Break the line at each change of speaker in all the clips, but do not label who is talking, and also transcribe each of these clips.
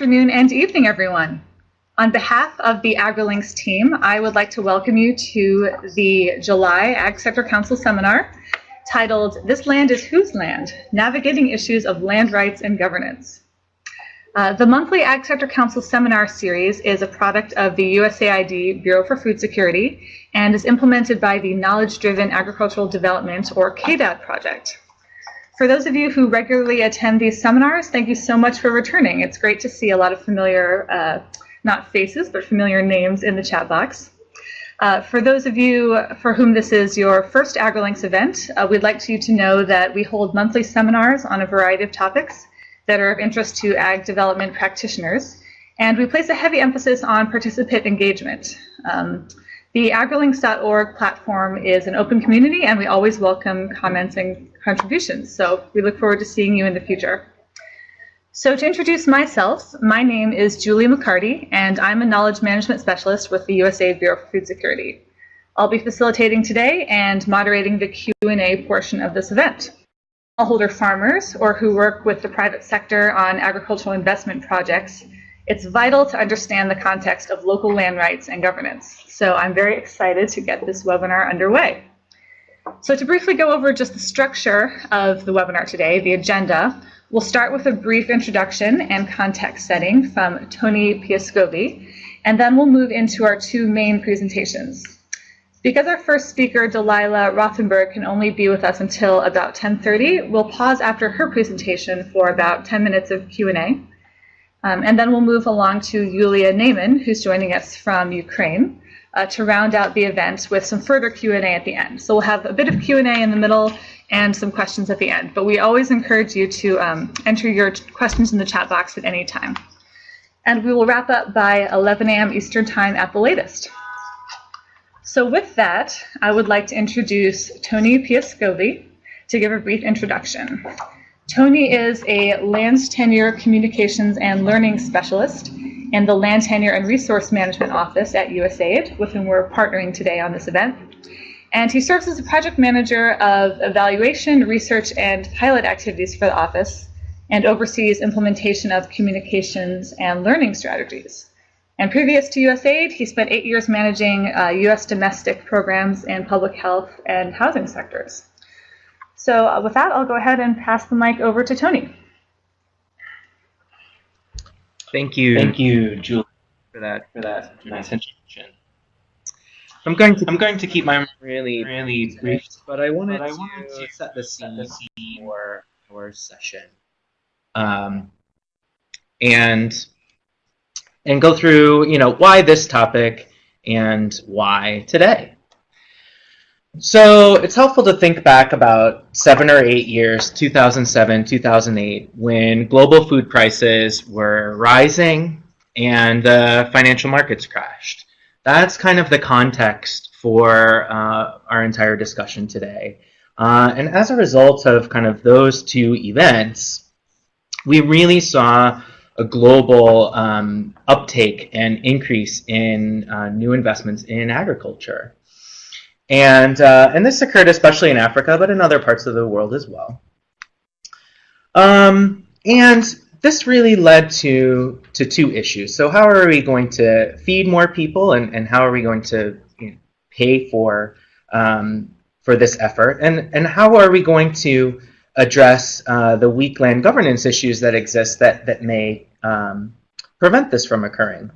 afternoon and evening, everyone. On behalf of the AgriLinks team, I would like to welcome you to the July Ag Sector Council seminar titled This Land is Whose Land? Navigating Issues of Land Rights and Governance. Uh, the monthly Ag Sector Council seminar series is a product of the USAID Bureau for Food Security and is implemented by the Knowledge Driven Agricultural Development or KDAD project. For those of you who regularly attend these seminars, thank you so much for returning. It's great to see a lot of familiar, uh, not faces, but familiar names in the chat box. Uh, for those of you for whom this is your first AgriLinks event, uh, we'd like you to know that we hold monthly seminars on a variety of topics that are of interest to ag development practitioners, and we place a heavy emphasis on participant engagement. Um, the agrilinks.org platform is an open community, and we always welcome comments and contributions, so we look forward to seeing you in the future. So to introduce myself, my name is Julie MacCartee, and I'm a knowledge management specialist with the USAID Bureau for Food Security. I'll be facilitating today and moderating the Q&A portion of this event. Smallholder farmers or who work with the private sector on agricultural investment projects, it's vital to understand the context of local land rights and governance. So I'm very excited to get this webinar underway. So to briefly go over just the structure of the webinar today, the agenda, We'll start with a brief introduction and context setting from Tony Piascovi, and then we'll move into our two main presentations. Because our first speaker, Delilah Rothenberg, can only be with us until about 10.30, we'll pause after her presentation for about 10 minutes of Q&A. Um, and then we'll move along to Yulia Neyman, who's joining us from Ukraine, uh, to round out the event with some further Q&A at the end. So we'll have a bit of Q&A in the middle and some questions at the end. But we always encourage you to um, enter your questions in the chat box at any time. And we will wrap up by 11 a.m. Eastern Time at the latest. So with that, I would like to introduce Tony Piascovi to give a brief introduction. Tony is a land tenure communications and learning specialist in the Land Tenure and Resource Management Office at USAID, with whom we're partnering today on this event. And he serves as a project manager of evaluation, research, and pilot activities for the office and oversees implementation of communications and learning strategies. And previous to USAID, he spent eight years managing uh, US domestic programs in public health and housing sectors. So uh, with that, I'll go ahead and pass the mic over to Tony.
Thank you.
Thank you, Julie,
for that
for that nice introduction.
I'm going to
I'm going to keep my
really
really brief,
but I wanted,
but I
to,
wanted to
set the scene,
set the scene
for our session, um, and and go through you know why this topic and why today. So it's helpful to think back about seven or eight years, 2007, 2008, when global food prices were rising and the financial markets crashed. That's kind of the context for uh, our entire discussion today. Uh, and as a result of kind of those two events, we really saw a global um, uptake and increase in uh, new investments in agriculture. And, uh, and this occurred especially in Africa, but in other parts of the world as well. Um, and this really led to, to two issues. So how are we going to feed more people and, and how are we going to you know, pay for, um, for this effort? And, and how are we going to address uh, the weak land governance issues that exist that, that may um, prevent this from occurring?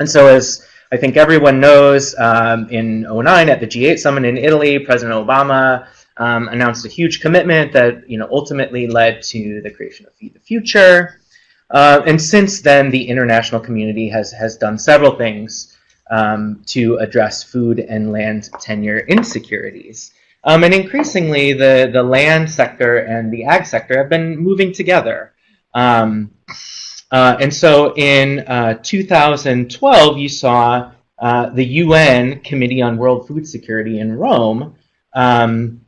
And so as I think everyone knows um, in 09 at the G8 summit in Italy, President Obama um, announced a huge commitment that you know ultimately led to the creation of Feed the Future. Uh, and since then, the international community has, has done several things um, to address food and land tenure insecurities. Um, and increasingly, the, the land sector and the ag sector have been moving together. Um, uh, and so in uh, 2012, you saw uh, the UN Committee on World Food Security in Rome um,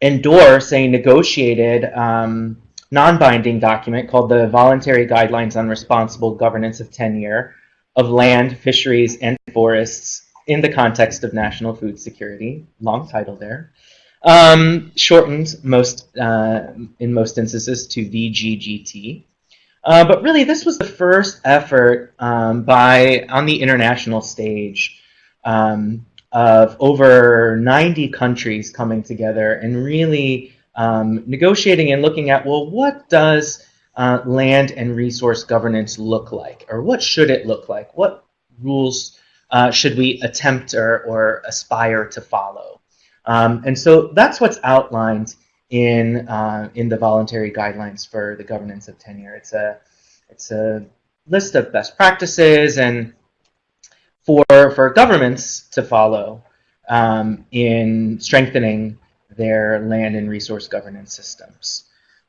endorse a negotiated um, non-binding document called the Voluntary Guidelines on Responsible Governance of Tenure of Land, Fisheries, and Forests in the context of national food security. Long title there. Um, shortened most uh, in most instances to VGGT. Uh, but really, this was the first effort um, by on the international stage um, of over 90 countries coming together and really um, negotiating and looking at well, what does uh, land and resource governance look like, or what should it look like? What rules uh, should we attempt or, or aspire to follow? Um, and so that's what's outlined in uh, in the voluntary guidelines for the governance of tenure. It's a it's a list of best practices and for for governments to follow um, in strengthening their land and resource governance systems.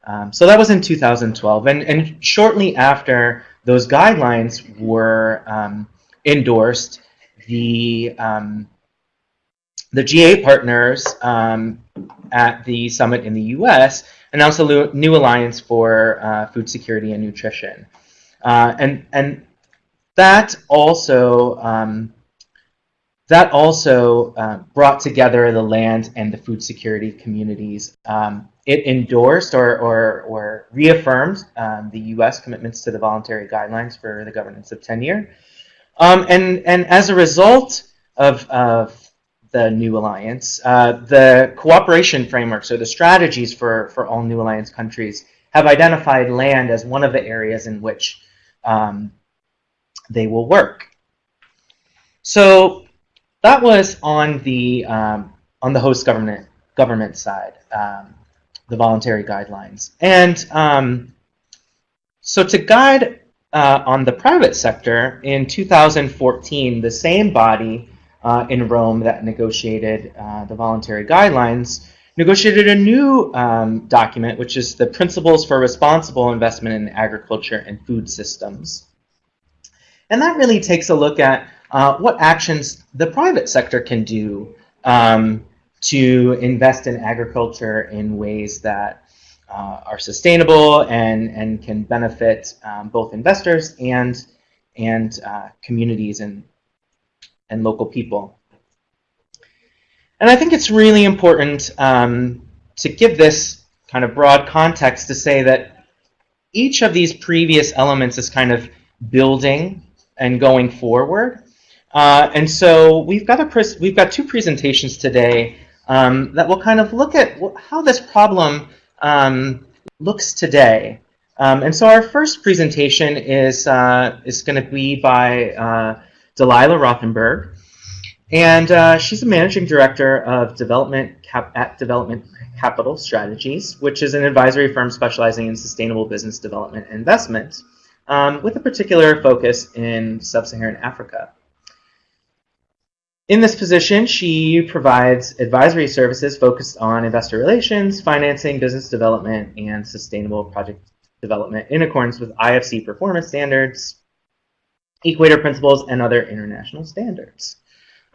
Um, so that was in 2012, and and shortly after those guidelines were um, endorsed, the um, the G8 partners um, at the summit in the U.S. announced a new alliance for uh, food security and nutrition, uh, and and that also um, that also uh, brought together the land and the food security communities. Um, it endorsed or, or, or reaffirmed um, the U.S. commitments to the voluntary guidelines for the governance of tenure. Um, and, and as a result of, of the new alliance, uh, the cooperation framework, so the strategies for, for all new alliance countries have identified land as one of the areas in which um, they will work. So that was on the um, on the host government government side, um, the voluntary guidelines, and um, so to guide uh, on the private sector in 2014, the same body uh, in Rome that negotiated uh, the voluntary guidelines negotiated a new um, document, which is the Principles for Responsible Investment in Agriculture and Food Systems. And that really takes a look at uh, what actions the private sector can do um, to invest in agriculture in ways that uh, are sustainable and, and can benefit um, both investors and, and uh, communities and, and local people. And I think it's really important um, to give this kind of broad context to say that each of these previous elements is kind of building and going forward. Uh, and so we've got a we've got two presentations today um, that will kind of look at how this problem um, looks today. Um, and so our first presentation is uh, is going to be by uh, Delilah Rothenberg, and uh, she's a managing director of development cap at Development Capital Strategies, which is an advisory firm specializing in sustainable business development and investment, um, with a particular focus in sub-Saharan Africa. In this position, she provides advisory services focused on investor relations, financing, business development, and sustainable project development in accordance with IFC performance standards, Equator principles, and other international standards.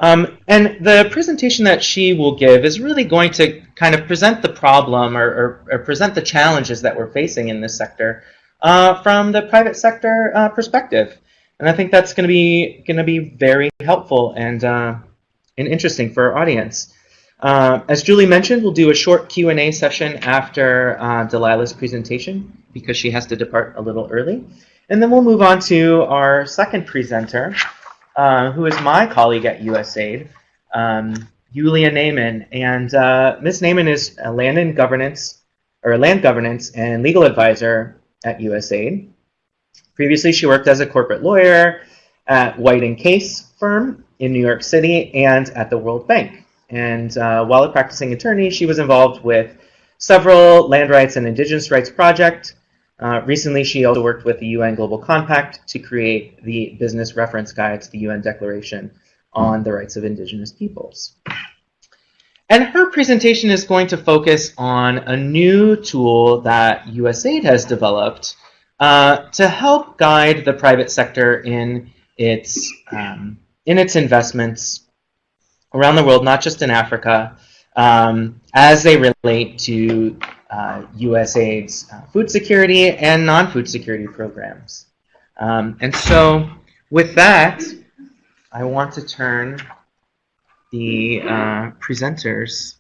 Um, and the presentation that she will give is really going to kind of present the problem or, or, or present the challenges that we're facing in this sector uh, from the private sector uh, perspective. And I think that's going to be going to be very helpful and uh, and interesting for our audience. Uh, as Julie mentioned, we'll do a short Q&A session after uh, Delilah's presentation because she has to depart a little early. And then we'll move on to our second presenter, uh, who is my colleague at USAID, um, Yulia Neyman. And uh, Ms. Neyman is a land and governance, or land governance and legal advisor at USAID. Previously, she worked as a corporate lawyer at White and Case firm in New York City and at the World Bank. And uh, while a practicing attorney, she was involved with several land rights and indigenous rights projects. Uh, recently, she also worked with the UN Global Compact to create the business reference guide to the UN Declaration on the Rights of Indigenous Peoples. And her presentation is going to focus on a new tool that USAID has developed uh, to help guide the private sector in its um, in its investments around the world, not just in Africa, um, as they relate to uh, USAID's uh, food security and non-food security programs. Um, and so, with that, I want to turn the uh, presenter's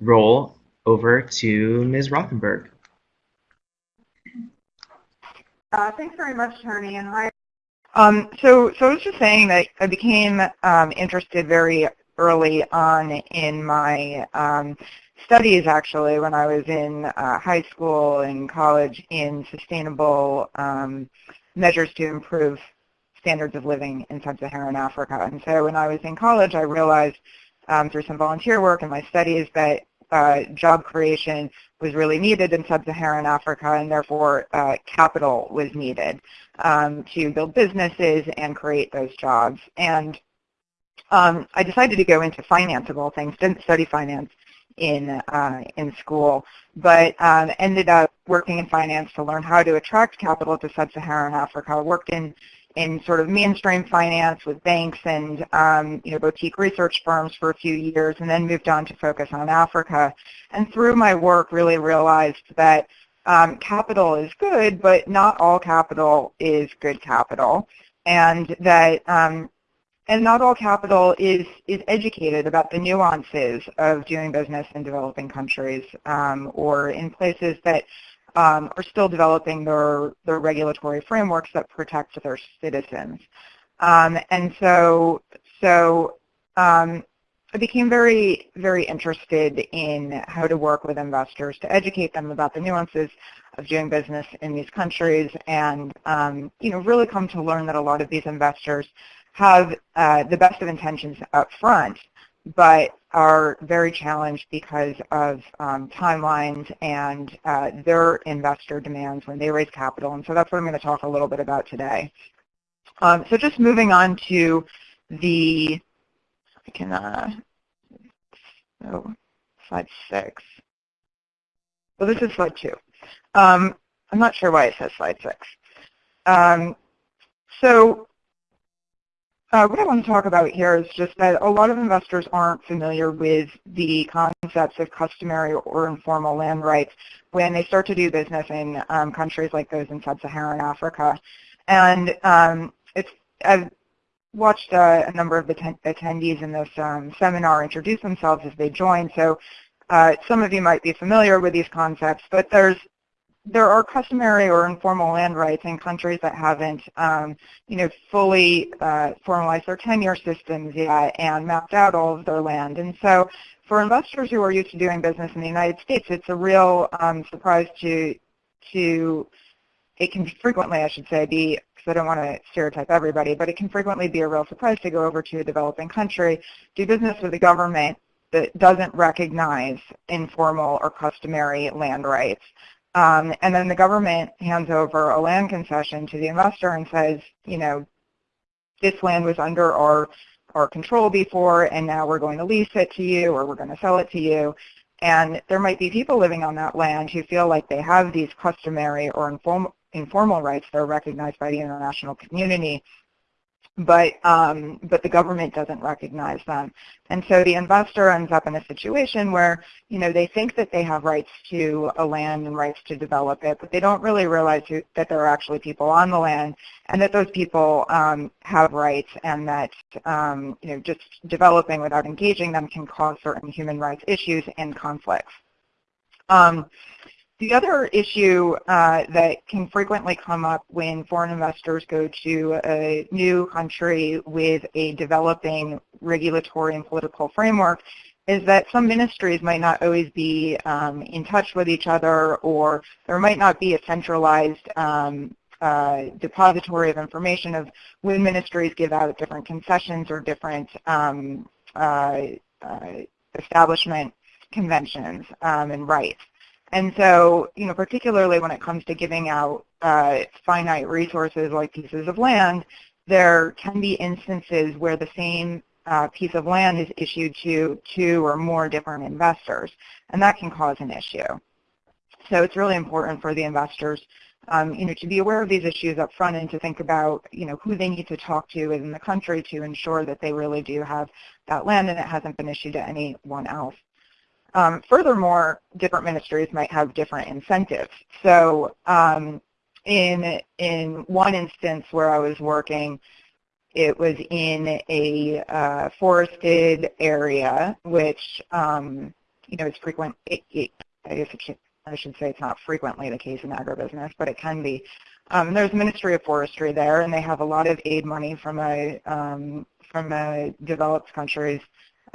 role over to Ms. Rothenberg.
Uh, thanks very much, Tony, and hi. Um, so, so I was just saying that I became um, interested very early on in my um, studies, actually, when I was in uh, high school and college in sustainable um, measures to improve standards of living in sub-Saharan Africa. And so when I was in college, I realized um, through some volunteer work and my studies that uh, job creation was really needed in sub-Saharan Africa, and therefore uh, capital was needed um, to build businesses and create those jobs. And um, I decided to go into finance of all things. Didn't study finance in uh, in school, but um, ended up working in finance to learn how to attract capital to sub-Saharan Africa. Worked in in sort of mainstream finance with banks and um, you know boutique research firms for a few years, and then moved on to focus on Africa. And through my work, really realized that um, capital is good, but not all capital is good capital, and that um, and not all capital is is educated about the nuances of doing business in developing countries um, or in places that um, are still developing their, their regulatory frameworks that protect their citizens. Um, and so, so um, I became very, very interested in how to work with investors to educate them about the nuances of doing business in these countries and, um, you know, really come to learn that a lot of these investors have uh, the best of intentions up front, but are very challenged because of um, timelines and uh, their investor demands when they raise capital. And so that's what I'm going to talk a little bit about today. Um, so just moving on to the, I can, uh, oh, slide six. Well, this is slide two. Um, I'm not sure why it says slide six. Um, so uh, what I want to talk about here is just that a lot of investors aren't familiar with the concepts of customary or informal land rights when they start to do business in um, countries like those in sub-Saharan Africa. And um, it's, I've watched uh, a number of the attendees in this um, seminar introduce themselves as they join, so uh, some of you might be familiar with these concepts, but there's there are customary or informal land rights in countries that haven't, um, you know, fully uh, formalized their tenure systems yet and mapped out all of their land. And so for investors who are used to doing business in the United States, it's a real um, surprise to, to, it can frequently, I should say, be, because I don't want to stereotype everybody, but it can frequently be a real surprise to go over to a developing country, do business with a government that doesn't recognize informal or customary land rights. Um, and then the government hands over a land concession to the investor and says, you know, this land was under our, our control before and now we're going to lease it to you or we're going to sell it to you. And there might be people living on that land who feel like they have these customary or informal, informal rights that are recognized by the international community but um, but the government doesn't recognize them. And so the investor ends up in a situation where, you know, they think that they have rights to a land and rights to develop it, but they don't really realize who, that there are actually people on the land and that those people um, have rights and that, um, you know, just developing without engaging them can cause certain human rights issues and conflicts. The other issue uh, that can frequently come up when foreign investors go to a new country with a developing regulatory and political framework is that some ministries might not always be um, in touch with each other or there might not be a centralized um, uh, depository of information of when ministries give out different concessions or different um, uh, uh establishment conventions um, and rights. And so, you know, particularly when it comes to giving out uh, finite resources like pieces of land, there can be instances where the same uh, piece of land is issued to two or more different investors, and that can cause an issue. So it's really important for the investors, um, you know, to be aware of these issues up front and to think about, you know, who they need to talk to within the country to ensure that they really do have that land and it hasn't been issued to anyone else. Um, furthermore, different ministries might have different incentives. So um, in, in one instance where I was working, it was in a uh, forested area, which um, you know is frequent. It, it, I guess should, I should say it's not frequently the case in agribusiness, but it can be Um, there's a Ministry of Forestry there, and they have a lot of aid money from a um, from a developed countries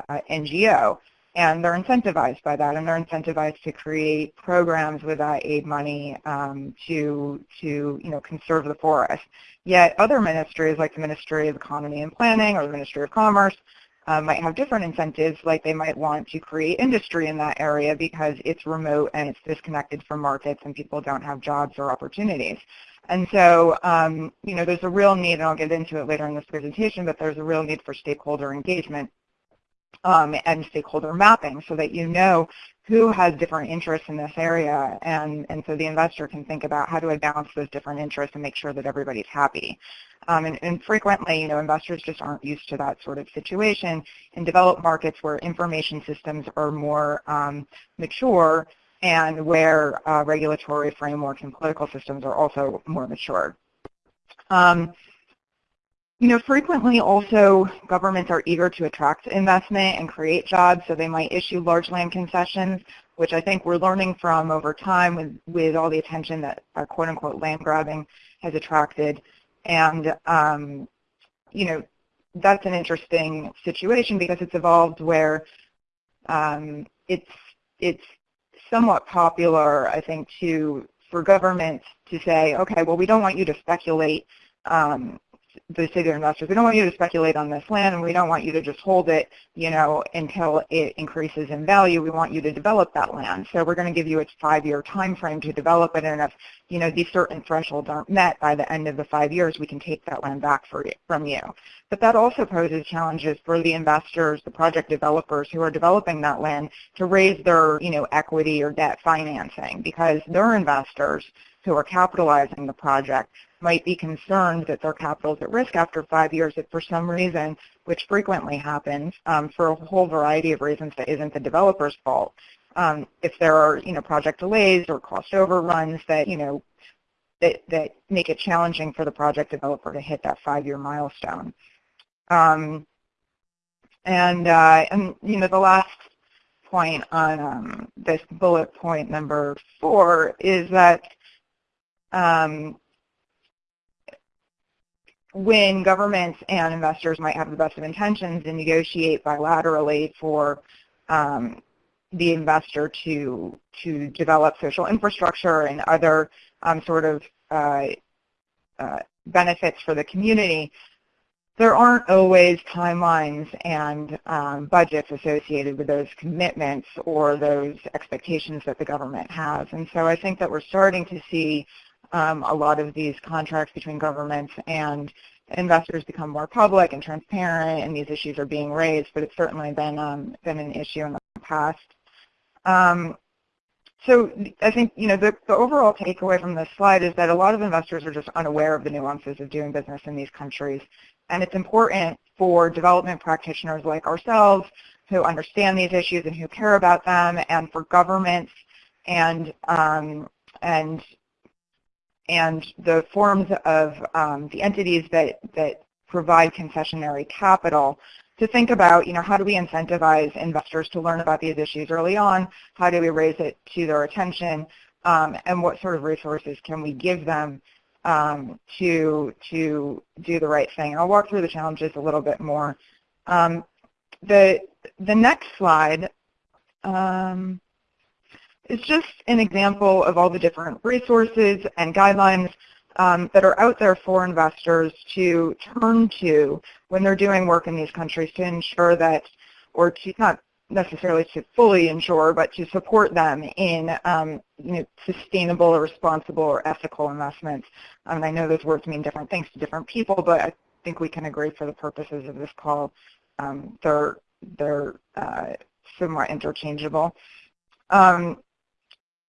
uh, NGO, and they're incentivized by that, and they're incentivized to create programs with that aid money um, to to you know conserve the forest. Yet other ministries, like the Ministry of Economy and Planning or the Ministry of Commerce, uh, might have different incentives, like they might want to create industry in that area because it's remote and it's disconnected from markets and people don't have jobs or opportunities. And so, um, you know, there's a real need, and I'll get into it later in this presentation, but there's a real need for stakeholder engagement um, and stakeholder mapping so that you know who has different interests in this area and, and so the investor can think about how do I balance those different interests and make sure that everybody's happy. Um, and, and, frequently, you know, investors just aren't used to that sort of situation. In developed markets where information systems are more um, mature and where uh, regulatory frameworks and political systems are also more mature. Um, you know, frequently also governments are eager to attract investment and create jobs, so they might issue large land concessions, which I think we're learning from over time with, with all the attention that uh, quote-unquote land grabbing has attracted. And, um, you know, that's an interesting situation because it's evolved where um, it's, it's somewhat popular, I think, to for governments to say, okay, well, we don't want you to speculate um, the city investors, we don't want you to speculate on this land and we don't want you to just hold it, you know, until it increases in value. We want you to develop that land. So we're going to give you a five-year time frame to develop it and if, you know, these certain thresholds aren't met by the end of the five years, we can take that land back you, from you. But that also poses challenges for the investors, the project developers who are developing that land to raise their, you know, equity or debt financing because their investors who are capitalizing the project might be concerned that their capital is at risk after five years if for some reason, which frequently happens um, for a whole variety of reasons that isn't the developer's fault, um, if there are you know project delays or cost overruns that you know that, that make it challenging for the project developer to hit that five-year milestone. Um, and, uh, and you know the last point on um, this bullet point number four is that um, when governments and investors might have the best of intentions and negotiate bilaterally for um, the investor to to develop social infrastructure and other um, sort of uh, uh, benefits for the community, there aren't always timelines and um, budgets associated with those commitments or those expectations that the government has. And so I think that we're starting to see um, a lot of these contracts between governments and investors become more public and transparent and these issues are being raised, but it's certainly been, um, been an issue in the past. Um, so I think you know the, the overall takeaway from this slide is that a lot of investors are just unaware of the nuances of doing business in these countries. And it's important for development practitioners like ourselves who understand these issues and who care about them and for governments and um, and and the forms of um, the entities that, that provide concessionary capital to think about, you know, how do we incentivize investors to learn about these issues early on? How do we raise it to their attention? Um, and what sort of resources can we give them um, to, to do the right thing? I'll walk through the challenges a little bit more. Um, the, the next slide um, is just an example of all the different resources and guidelines um, that are out there for investors to turn to when they're doing work in these countries to ensure that, or to not necessarily to fully ensure, but to support them in um, you know, sustainable or responsible or ethical investments. Um, I know those words mean different things to different people, but I think we can agree for the purposes of this call, um, they're, they're uh, somewhat interchangeable. Um,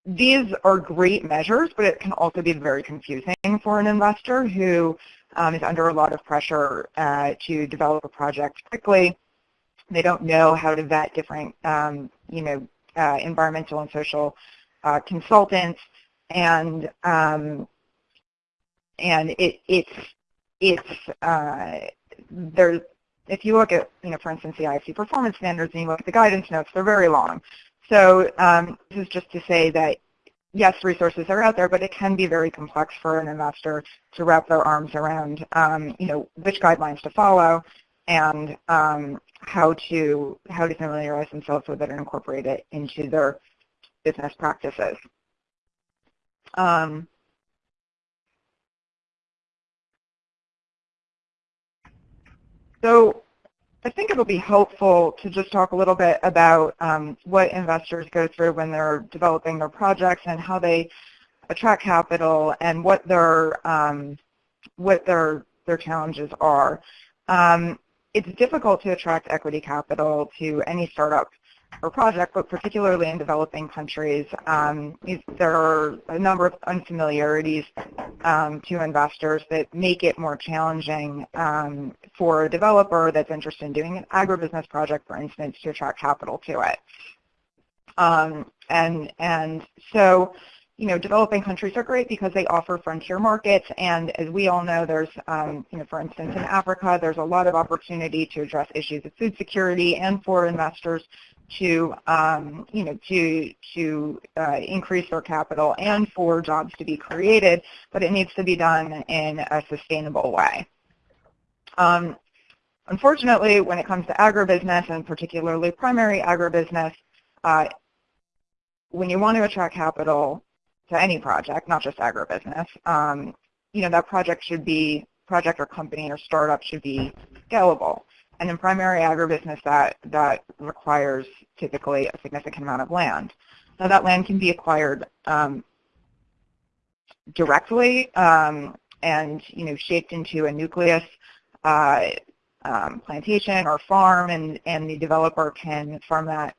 these are great measures, but it can also be very confusing for an investor who um, is under a lot of pressure uh, to develop a project quickly. They don't know how to vet different, um, you know, uh, environmental and social uh, consultants, and um, and it, it's it's uh, there's if you look at, you know, for instance, the IFC performance standards and you look at the guidance notes, they're very long. So um, this is just to say that yes, resources are out there, but it can be very complex for an investor to wrap their arms around, um, you know, which guidelines to follow and um, how to how to familiarize themselves with it and incorporate it into their business practices. Um, so I think it'll be helpful to just talk a little bit about um, what investors go through when they're developing their projects and how they attract capital and what their um, what their their challenges are. Um, it's difficult to attract equity capital to any startup or project, but particularly in developing countries, um, there are a number of unfamiliarities um, to investors that make it more challenging um, for a developer that's interested in doing an agribusiness project, for instance, to attract capital to it. Um, and, and so, you know, developing countries are great because they offer frontier markets, and as we all know, there's, um, you know, for instance, in Africa, there's a lot of opportunity to address issues of food security and for investors to, um, you know, to, to uh, increase their capital and for jobs to be created, but it needs to be done in a sustainable way. Um, unfortunately, when it comes to agribusiness, and particularly primary agribusiness, uh, when you want to attract capital to any project, not just agribusiness, um, you know, that project should be, project or company or startup should be scalable. And in primary agribusiness, that, that requires typically a significant amount of land. Now that land can be acquired um, directly um, and you know shaped into a nucleus uh, um, plantation or farm, and, and the developer can farm that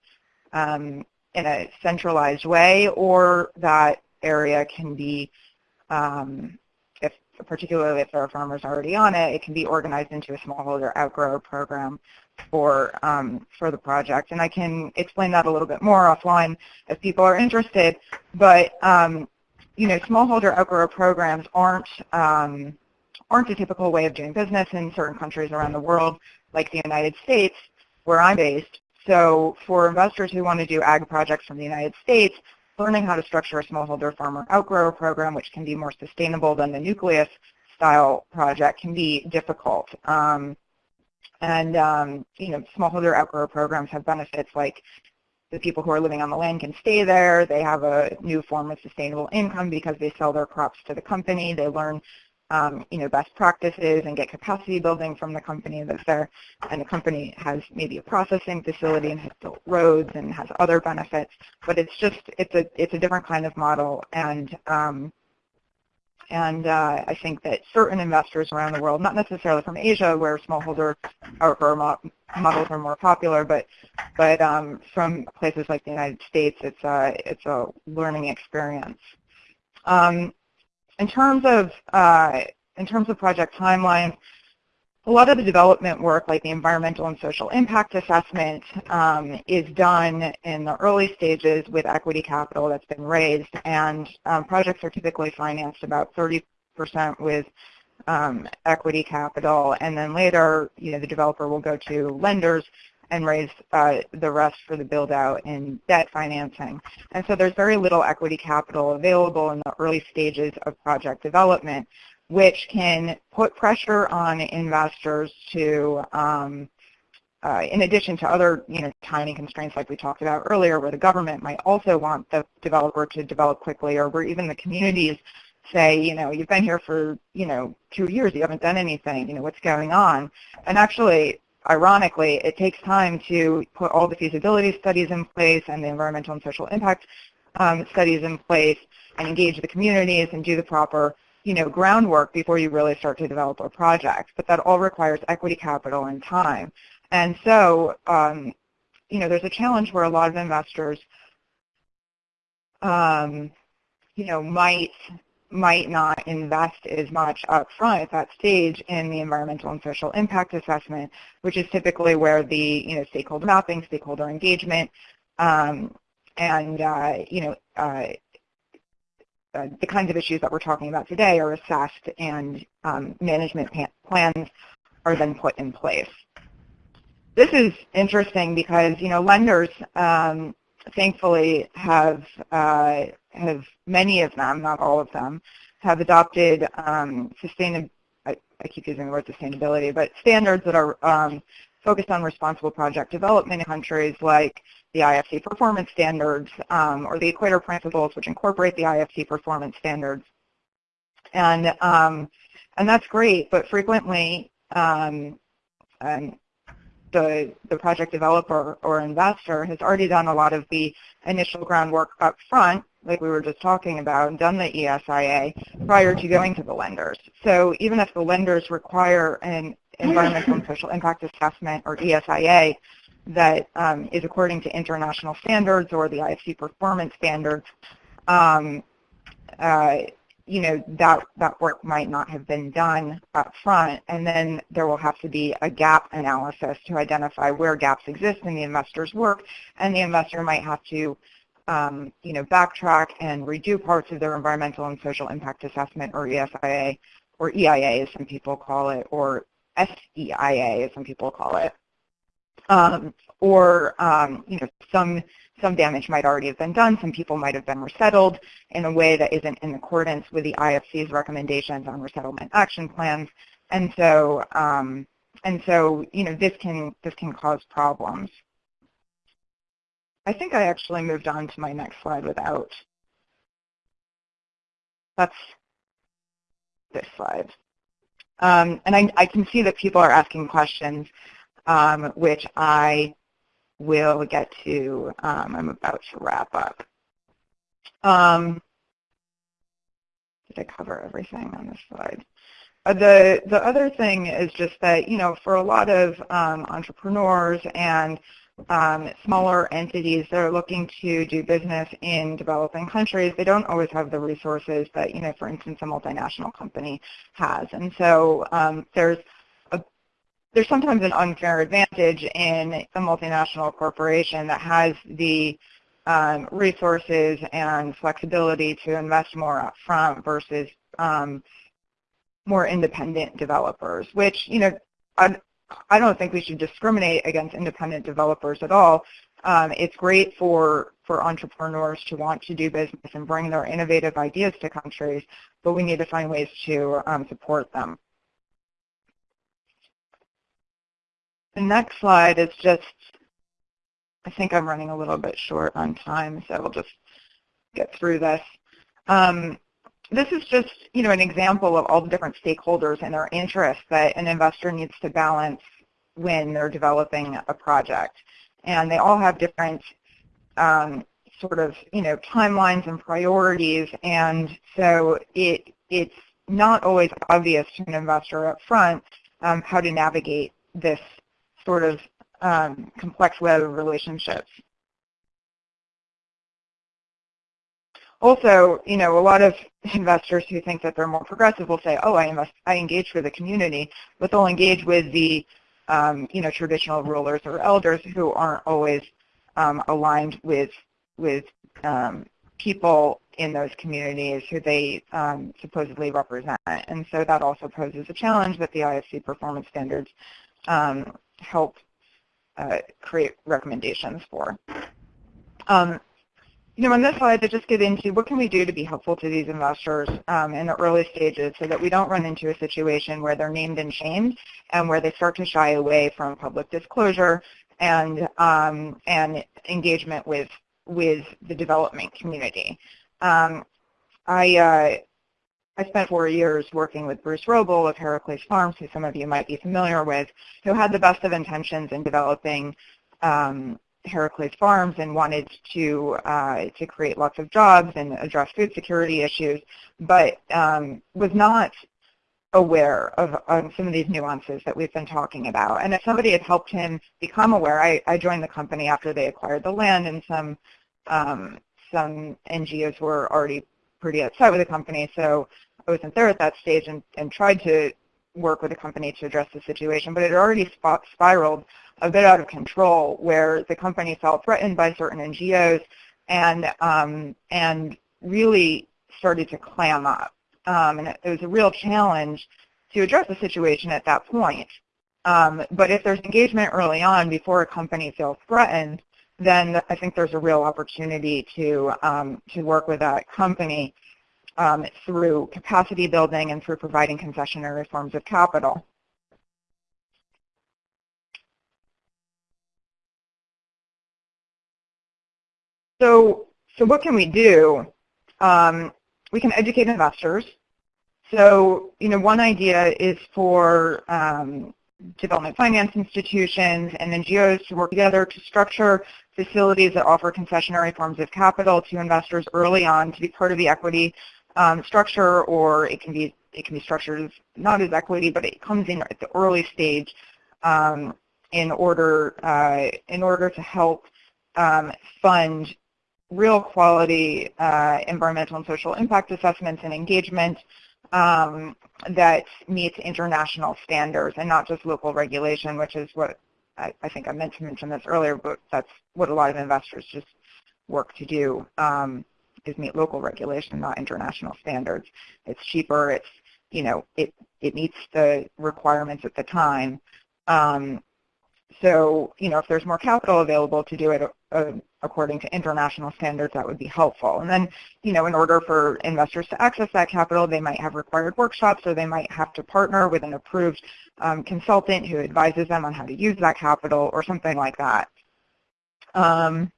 um, in a centralized way, or that area can be um, particularly if there are farmers already on it, it can be organized into a smallholder outgrower program for um, for the project. And I can explain that a little bit more offline if people are interested. But um, you know, smallholder outgrower programs aren't um, aren't a typical way of doing business in certain countries around the world, like the United States, where I'm based. So for investors who want to do ag projects from the United States, learning how to structure a smallholder farmer outgrower program, which can be more sustainable than the nucleus style project, can be difficult. Um, and um, you know, smallholder outgrower programs have benefits like the people who are living on the land can stay there. They have a new form of sustainable income because they sell their crops to the company. They learn um, you know, best practices and get capacity building from the company that's there. And the company has maybe a processing facility and has built roads and has other benefits. But it's just, it's a, it's a different kind of model. And, um, and uh, I think that certain investors around the world, not necessarily from Asia where smallholder or, models are more popular, but but um, from places like the United States, it's a it's a learning experience. Um, in terms of uh, in terms of project timelines, a lot of the development work, like the environmental and social impact assessment, um, is done in the early stages with equity capital that's been raised, and um, projects are typically financed about 30% with um, equity capital, and then later, you know, the developer will go to lenders and raise uh, the rest for the build out in debt financing. And so there's very little equity capital available in the early stages of project development, which can put pressure on investors to, um, uh, in addition to other you know, timing constraints like we talked about earlier, where the government might also want the developer to develop quickly, or where even the communities say, you know, you've been here for, you know, two years, you haven't done anything, you know, what's going on? And actually, ironically, it takes time to put all the feasibility studies in place and the environmental and social impact um, studies in place and engage the communities and do the proper you know, groundwork before you really start to develop a project. But that all requires equity capital and time. And so, um, you know, there's a challenge where a lot of investors, um, you know, might might not invest as much upfront at that stage in the environmental and social impact assessment, which is typically where the you know stakeholder mapping, stakeholder engagement, um, and uh, you know uh, uh, the kinds of issues that we're talking about today are assessed and um, management plans are then put in place. This is interesting because you know lenders um, thankfully have uh, have many of them, not all of them, have adopted um, I, I, keep using the word sustainability, but standards that are um, focused on responsible project development in countries like the IFC performance standards um, or the Equator Principles, which incorporate the IFC performance standards. And, um, and that's great, but frequently um, the, the project developer or investor has already done a lot of the initial groundwork up front, like we were just talking about, and done the ESIA prior to going to the lenders. So even if the lenders require an environmental and social impact assessment or ESIA that um, is according to international standards or the IFC performance standards, um, uh, you know, that, that work might not have been done up front, and then there will have to be a gap analysis to identify where gaps exist in the investor's work, and the investor might have to, um, you know, backtrack and redo parts of their environmental and social impact assessment, or ESIA, or EIA as some people call it, or SEIA as some people call it. Um, or, um, you know, some some damage might already have been done. Some people might have been resettled in a way that isn't in accordance with the IFC's recommendations on resettlement action plans. And so, um, and so, you know, this can this can cause problems. I think I actually moved on to my next slide without. That's this slide. Um, and I, I, can see that people are asking questions, um, which I will get to, um, I'm about to wrap up. Um, did I cover everything on this slide? Uh, the, the other thing is just that, you know, for a lot of um, entrepreneurs and um, smaller entities that are looking to do business in developing countries, they don't always have the resources that, you know, for instance, a multinational company has. And so um, there's there's sometimes an unfair advantage in a multinational corporation that has the um, resources and flexibility to invest more upfront versus um, more independent developers, which, you know, I, don't think we should discriminate against independent developers at all. Um, it's great for, for entrepreneurs to want to do business and bring their innovative ideas to countries, but we need to find ways to um, support them. The next slide is just, I think I'm running a little bit short on time, so we'll just get through this. Um, this is just, you know, an example of all the different stakeholders and their interests that an investor needs to balance when they're developing a project. And they all have different um, sort of, you know, timelines and priorities. And so it, it's not always obvious to an investor up front um, how to navigate this sort of um, complex web of relationships. Also, you know, a lot of investors who think that they're more progressive will say, oh, I, invest, I engage for the community, but they'll engage with the, um, you know, traditional rulers or elders who aren't always um, aligned with, with um, people in those communities who they um, supposedly represent. And so that also poses a challenge that the IFC performance standards um, help uh, create recommendations for. Um, you know, on this slide, I just get into what can we do to be helpful to these investors um, in the early stages so that we don't run into a situation where they're named and shamed and where they start to shy away from public disclosure and um, and engagement with with the development community. Um, I uh, I spent four years working with Bruce Wrobel of Herakles Farms, who some of you might be familiar with, who had the best of intentions in developing um, Herakles Farms and wanted to uh, to create lots of jobs and address food security issues, but um, was not aware of, of, some of these nuances that we've been talking about. And if somebody had helped him become aware, I, I joined the company after they acquired the land, and some um, some NGOs were already pretty upset with the company, so I wasn't there at that stage and, and tried to work with the company to address the situation, but it already spiraled a bit out of control where the company felt threatened by certain NGOs and, um, and really started to clam up. Um, and it, was a real challenge to address the situation at that point. Um, but if there's engagement early on before a company feels threatened, then I think there's a real opportunity to um, to work with that company um, through capacity building and through providing concessionary forms of capital. So, so what can we do? Um, we can educate investors. So, you know, one idea is for um, development finance institutions and NGOs to work together to structure facilities that offer concessionary forms of capital to investors early on to be part of the equity um, structure, or it can be it can be structured as not as equity, but it comes in at the early stage um, in order uh, in order to help um, fund real quality uh, environmental and social impact assessments and engagement um, that meets international standards and not just local regulation, which is what I, I, think I meant to mention this earlier, but that's what a lot of investors just work to do, um, is meet local regulation, not international standards. It's cheaper, it's, you know, it, it meets the requirements at the time. Um, so, you know, if there's more capital available to do it uh, according to international standards, that would be helpful. And then, you know, in order for investors to access that capital, they might have required workshops, or they might have to partner with an approved um, consultant who advises them on how to use that capital, or something like that. Um,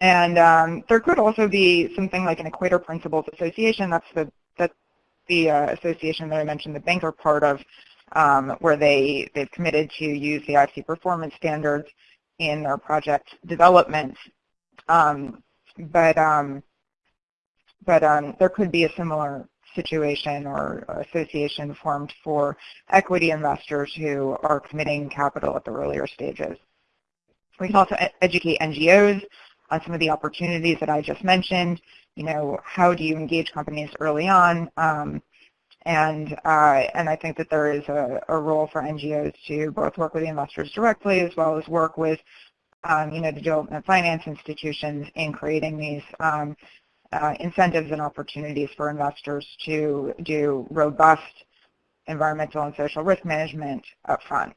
and um, there could also be something like an Equator Principles Association. That's the that's the uh, association that I mentioned the banker part of, um, where they they've committed to use the IFC performance standards in their project development. Um, but um, but um, there could be a similar situation or association formed for equity investors who are committing capital at the earlier stages. We can also educate NGOs on some of the opportunities that I just mentioned. You know, how do you engage companies early on? Um, and, uh, and I think that there is a, a, role for NGOs to both work with the investors directly as well as work with um, you know, the development finance institutions in creating these um, uh, incentives and opportunities for investors to do robust environmental and social risk management upfront.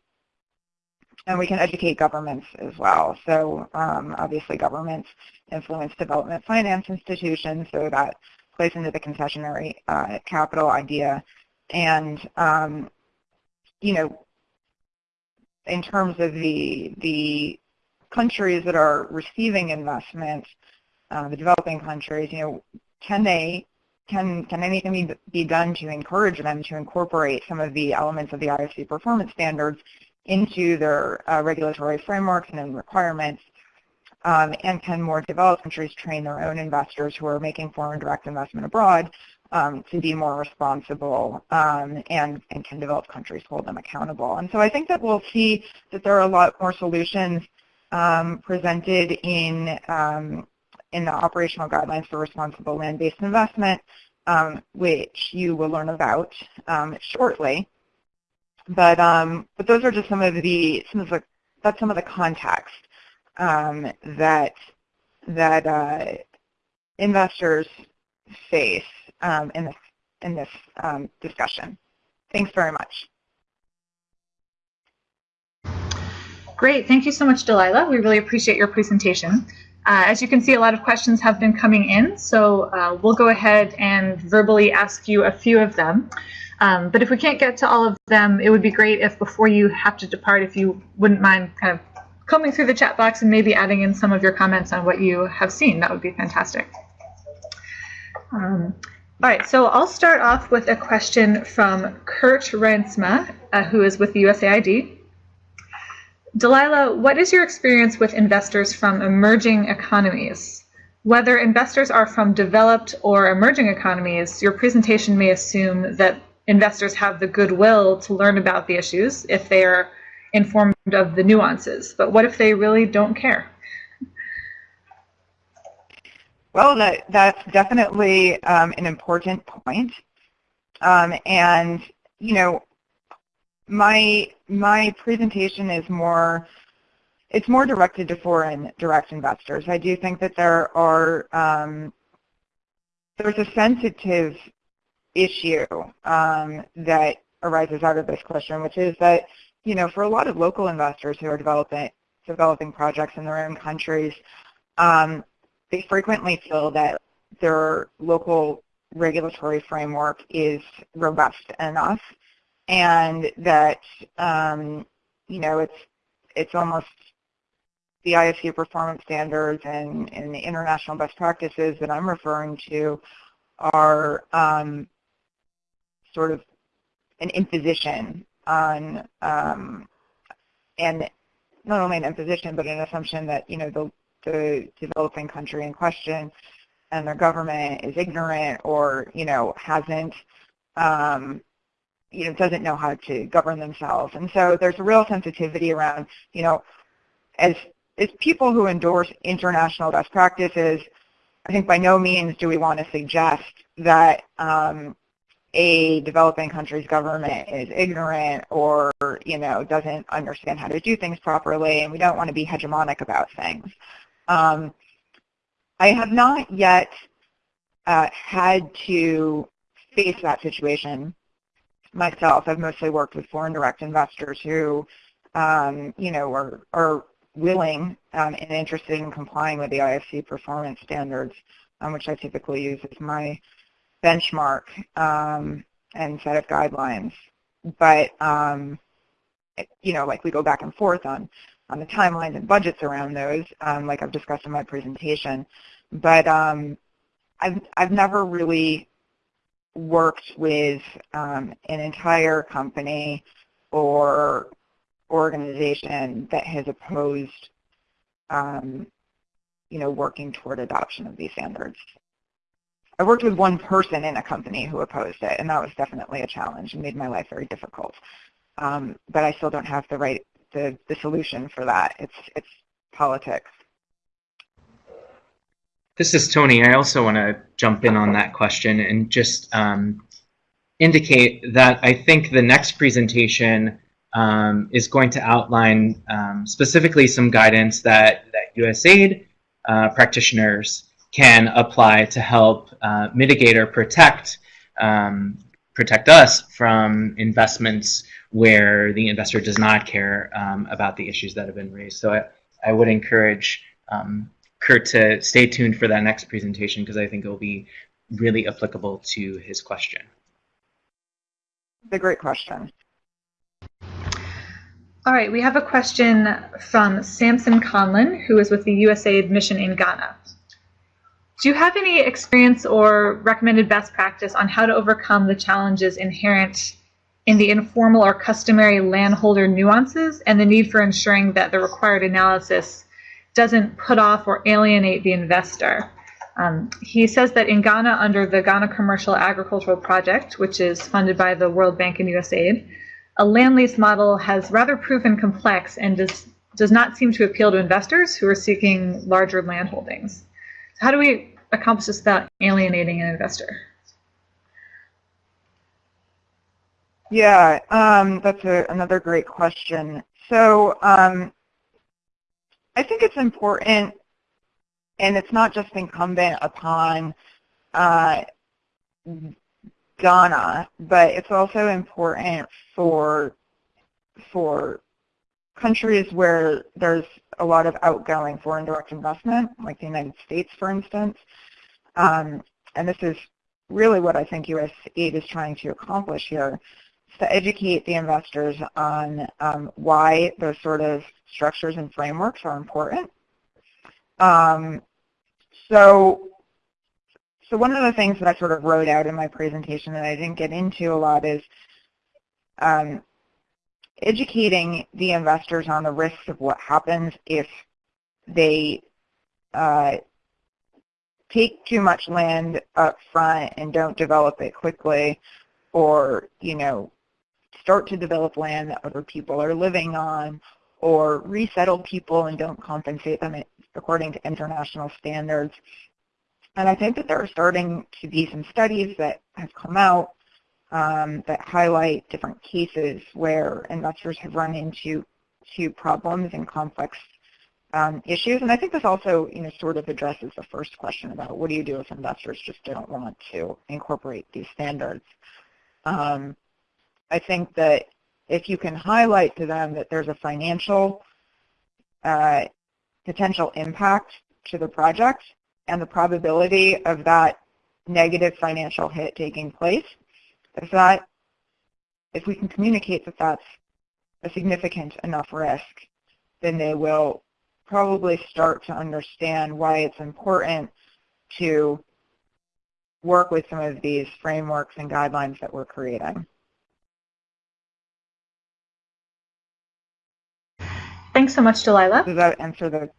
And we can educate governments as well. So um, obviously governments influence development finance institutions, so that plays into the concessionary uh, capital idea. And, um, you know, in terms of the, the countries that are receiving investment, uh, the developing countries, you know, can they, can, can anything be, be done to encourage them to incorporate some of the elements of the IFC performance standards into their uh, regulatory frameworks and requirements um, and can more developed countries train their own investors who are making foreign direct investment abroad um, to be more responsible um, and, and can developed countries hold them accountable. And so I think that we'll see that there are a lot more solutions um, presented in, um, in the operational guidelines for responsible land-based investment, um, which you will learn about shortly. But, but those are just some of the, some of the, that's some of the context um, that that uh, investors face um, in this in this um, discussion. Thanks very much.
Great, thank you so much, Delilah. We really appreciate your presentation. Uh, as you can see, a lot of questions have been coming in, so uh, we'll go ahead and verbally ask you a few of them. Um, but if we can't get to all of them, it would be great if before you have to depart, if you wouldn't mind kind of combing through the chat box and maybe adding in some of your comments on what you have seen. That would be fantastic. Um, all right, so I'll start off with a question from Kurt Rensma, uh, who is with the USAID. Delilah, what is your experience with investors from emerging economies? Whether investors are from developed or emerging economies, your presentation may assume that investors have the goodwill to learn about the issues if they are informed of the nuances. But what if they really don't care?
Well, that, that's definitely um, an important point. Um, and, you know, my, my presentation is more, it's more directed to foreign direct investors. I do think that there are, um, there's a sensitive issue um, that arises out of this question, which is that you know, for a lot of local investors who are developing developing projects in their own countries, um, they frequently feel that their local regulatory framework is robust enough and that um, you know it's it's almost the IFC performance standards and, and the international best practices that I'm referring to are um, sort of an imposition on um, and not only an imposition but an assumption that you know the, the developing country in question and their government is ignorant or you know hasn't um, you know doesn't know how to govern themselves. And so there's a real sensitivity around you know as as people who endorse international best practices I think by no means do we want to suggest that um, a developing country's government is ignorant or you know doesn't understand how to do things properly and we don't want to be hegemonic about things. Um, I have not yet uh, had to face that situation myself. I've mostly worked with foreign direct investors who um, you know are, are willing um, and interested in complying with the IFC performance standards, um, which I typically use as my benchmark um, and set of guidelines. But, um, you know, like we go back and forth on, on the timelines and budgets around those, um, like I've discussed in my presentation. But um, I've, I've never really worked with um, an entire company or organization that has opposed, um, you know, working toward adoption of these standards. I worked with one person in a company who opposed it, and that was definitely a challenge and made my life very difficult. Um, but I still don't have the right the, the solution for that. It's it's politics.
This is Tony. I also want to jump in on that question and just um, indicate that I think the next presentation um, is going to outline um, specifically some guidance that, that USAID uh, practitioners can apply to help uh, mitigate or protect um, protect us from investments where the investor does not care um, about the issues that have been raised. So I, I would encourage um, Kurt to stay tuned for that next presentation because I think it will be really applicable to his question.
It's a great question.
All right, we have a question from Samson Conlon, who is with the USAID mission in Ghana. Do you have any experience or recommended best practice on how to overcome the challenges inherent in the informal or customary landholder nuances and the need for ensuring that the required analysis doesn't put off or alienate the investor? Um, he says that in Ghana, under the Ghana Commercial Agricultural Project, which is funded by the World Bank and USAID, a land lease model has rather proven complex and does, does not seem to appeal to investors who are seeking larger land holdings. How do we accomplish this without alienating an investor?
Yeah, um, that's a, another great question. So um, I think it's important, and it's not just incumbent upon uh, Ghana, but it's also important for for countries where there's a lot of outgoing foreign direct investment, like the United States, for instance. Um, and this is really what I think USAID is trying to accomplish here, is to educate the investors on um, why those sort of structures and frameworks are important. Um, so, so one of the things that I sort of wrote out in my presentation that I didn't get into a lot is um, educating the investors on the risks of what happens if they uh, take too much land up front and don't develop it quickly or, you know, start to develop land that other people are living on or resettle people and don't compensate them according to international standards. And I think that there are starting to be some studies that have come out um, that highlight different cases where investors have run into to problems and complex um, issues. And I think this also, you know, sort of addresses the first question about what do you do if investors just don't want to incorporate these standards. Um, I think that if you can highlight to them that there's a financial uh, potential impact to the project and the probability of that negative financial hit taking place, if that, if we can communicate that that's a significant enough risk, then they will probably start to understand why it's important to work with some of these frameworks and guidelines that we're creating.
Thanks so much, Delilah.
Does that answer the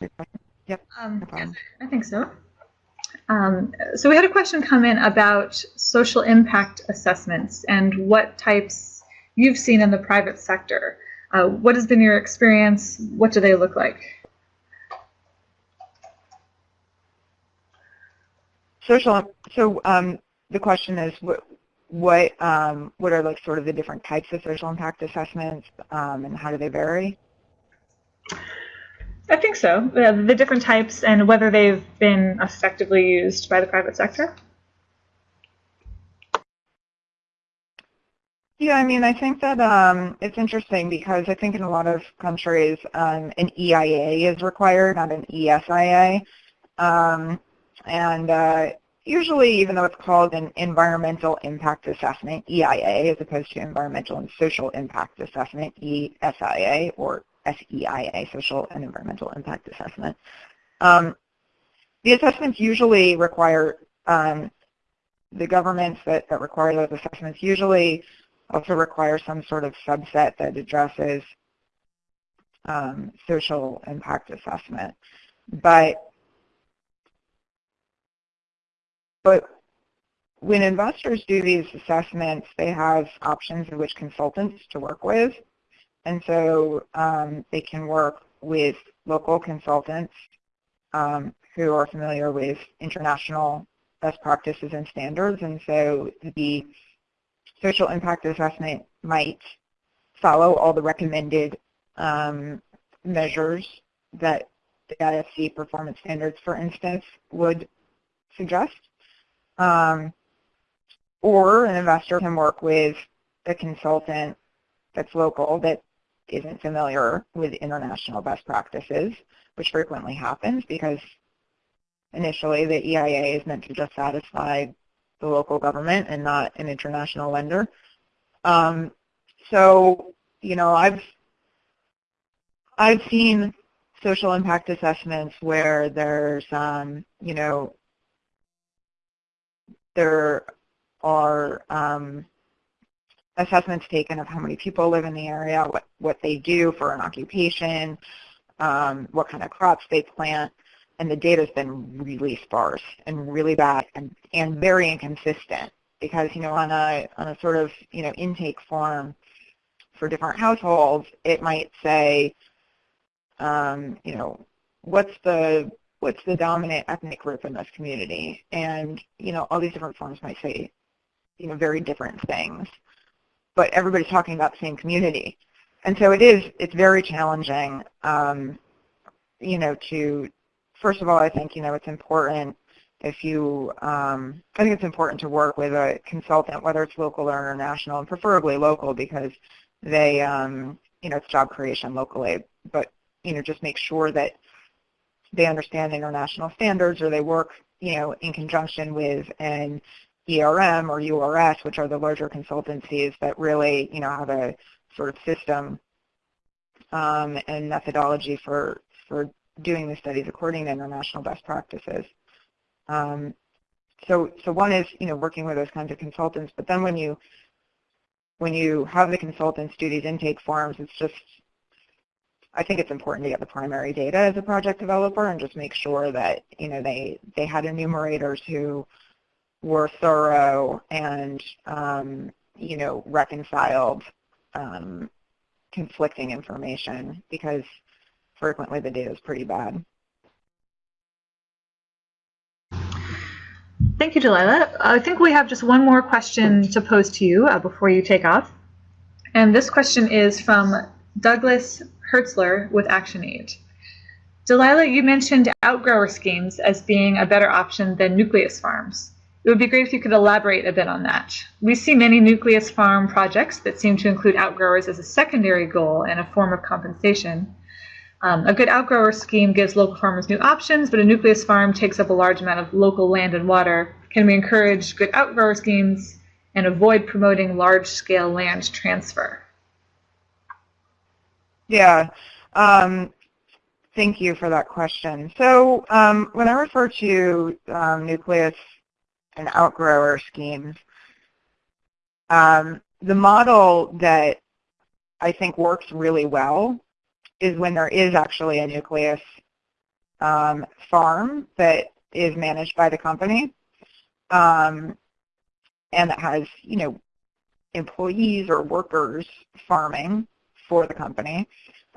question? Yep,
Um,
no problem.
I think so. Um, so we had a question come in about social impact assessments and what types you've seen in the private sector. Uh, what has been your experience? What do they look like?
Social, so um, the question is what, what, um, what are like sort of the different types of social impact assessments um, and how do they vary?
I think so. Uh, the different types and whether they've been effectively used by the private sector.
Yeah, I mean, I think that um, it's interesting because I think in a lot of countries um, an EIA is required, not an ESIA. Um, and uh, usually, even though it's called an environmental impact assessment, EIA, as opposed to environmental and social impact assessment, ESIA, or SEIA, social and environmental impact assessment. Um, the assessments usually require, um, the governments that, that require those assessments usually also require some sort of subset that addresses um, social impact assessment. But but when investors do these assessments, they have options of which consultants to work with. And so um, they can work with local consultants um, who are familiar with international best practices and standards. And so the social impact assessment might follow all the recommended um, measures that the IFC performance standards, for instance, would suggest. Um, or an investor can work with a consultant that's local that isn't familiar with international best practices, which frequently happens because initially the EIA is meant to just satisfy the local government and not an international lender. Um, so, you know, I've I've seen social impact assessments where there's, um, you know, there are um, assessments taken of how many people live in the area, what, what they do for an occupation, um, what kind of crops they plant, and the data's been really sparse and really bad and, and very inconsistent because, you know, on a, on a sort of, you know, intake form for different households, it might say, um, you know, what's the what's the dominant ethnic group in this community? And, you know, all these different forms might say, you know, very different things, but everybody's talking about the same community. And so it is, it's very challenging, um, you know, to, first of all, I think, you know, it's important if you, um, I think it's important to work with a consultant, whether it's local or international, and preferably local because they, um, you know, it's job creation locally, but, you know, just make sure that they understand international standards or they work, you know, in conjunction with an ERM or URS, which are the larger consultancies that really, you know, have a sort of system um, and methodology for, for doing the studies according to international best practices. Um, so, so one is, you know, working with those kinds of consultants, but then when you, when you have the consultants do these intake forms, it's just I think it's important to get the primary data as a project developer and just make sure that you know they they had enumerators who were thorough and um, you know reconciled um, conflicting information because frequently the data is pretty bad.
Thank you, Delilah. I think we have just one more question to pose to you uh, before you take off. And this question is from Douglas Hertzler with ActionAid. Delilah, you mentioned outgrower schemes as being a better option than nucleus farms. It would be great if you could elaborate a bit on that. We see many nucleus farm projects that seem to include outgrowers as a secondary goal and a form of compensation. Um, a good outgrower scheme gives local farmers new options, but a nucleus farm takes up a large amount of local land and water. Can we encourage good outgrower schemes and avoid promoting large-scale land transfer?
Yeah. Um, thank you for that question. So um, when I refer to um, nucleus and outgrower schemes, um, the model that I think works really well is when there is actually a nucleus um, farm that is managed by the company um, and that has, you know, employees or workers farming for the company.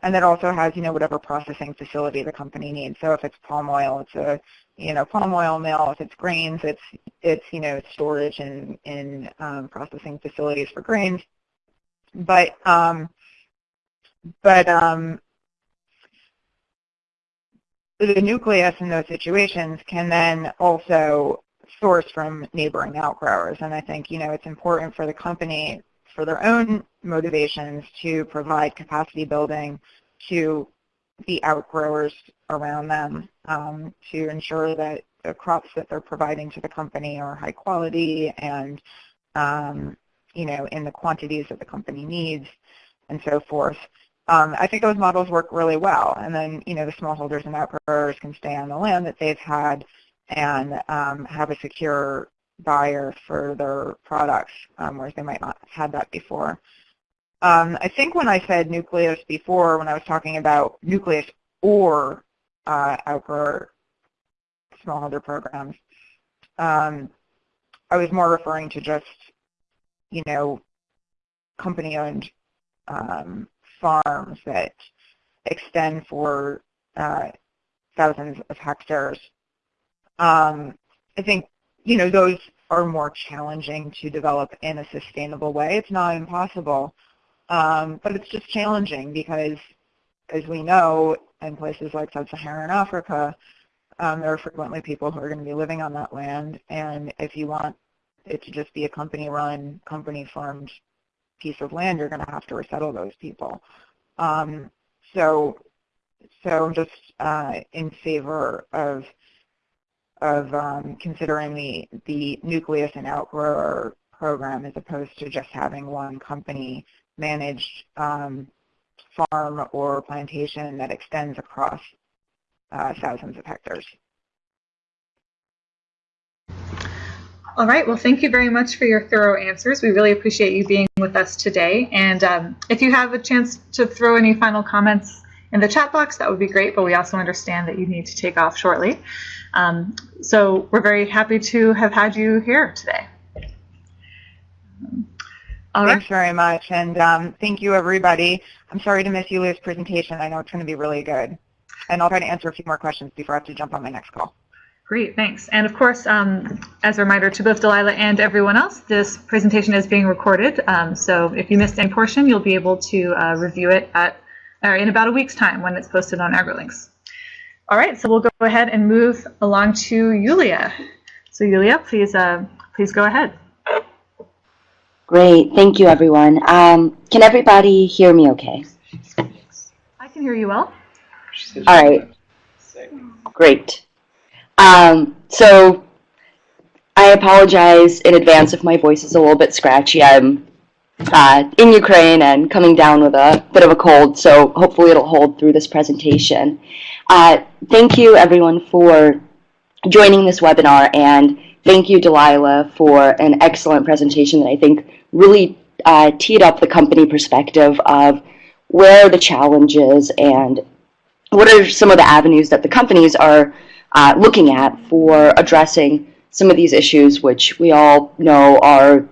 And that also has, you know, whatever processing facility the company needs. So if it's palm oil, it's a, you know, palm oil mill. If it's grains, it's, it's you know, storage and in um, processing facilities for grains. But, um, but um, the nucleus in those situations can then also source from neighboring outgrowers. And I think, you know, it's important for the company for their own motivations to provide capacity building to the outgrowers around them um, to ensure that the crops that they're providing to the company are high quality and um, you know in the quantities that the company needs and so forth. Um, I think those models work really well and then you know the smallholders and outgrowers can stay on the land that they've had and um, have a secure buyer for their products, um, whereas they might not have had that before. Um, I think when I said nucleus before, when I was talking about nucleus or uh, outgrower smallholder programs, um, I was more referring to just, you know, company-owned um, farms that extend for uh, thousands of hectares. Um, I think you know, those are more challenging to develop in a sustainable way. It's not impossible, um, but it's just challenging because, as we know, in places like sub-Saharan Africa, um, there are frequently people who are going to be living on that land, and if you want it to just be a company-run, company-farmed piece of land, you're going to have to resettle those people. Um, so, so I'm just uh, in favor of of um, considering the, the nucleus and outgrower program as opposed to just having one company managed um, farm or plantation that extends across uh, thousands of hectares.
All right, well, thank you very much for your thorough answers. We really appreciate you being with us today. And um, if you have a chance to throw any final comments in the chat box, that would be great, but we also understand that you need to take off shortly. Um, so we're very happy to have had you here today.
All Thanks right. very much, and um, thank you, everybody. I'm sorry to miss you, Yulia's presentation. I know it's going to be really good. And I'll try to answer a few more questions before I have to jump on my next call.
Great, thanks. And of course, um, as a reminder to both Delilah and everyone else, this presentation is being recorded. Um, so if you missed any portion, you'll be able to uh, review it at, or in about a week's time when it's posted on AgriLinks. All right, so we'll go ahead and move along to Yulia. So Yulia, please, uh, please go ahead.
Great, thank you everyone. Um, can everybody hear me okay?
I can hear you well.
All right, great. Um, so I apologize in advance if my voice is a little bit scratchy. I'm uh, in Ukraine and coming down with a bit of a cold, so hopefully it'll hold through this presentation. Uh, thank you everyone for joining this webinar and thank you Delilah for an excellent presentation that I think really uh, teed up the company perspective of where the challenges and what are some of the avenues that the companies are uh, looking at for addressing some of these issues which we all know are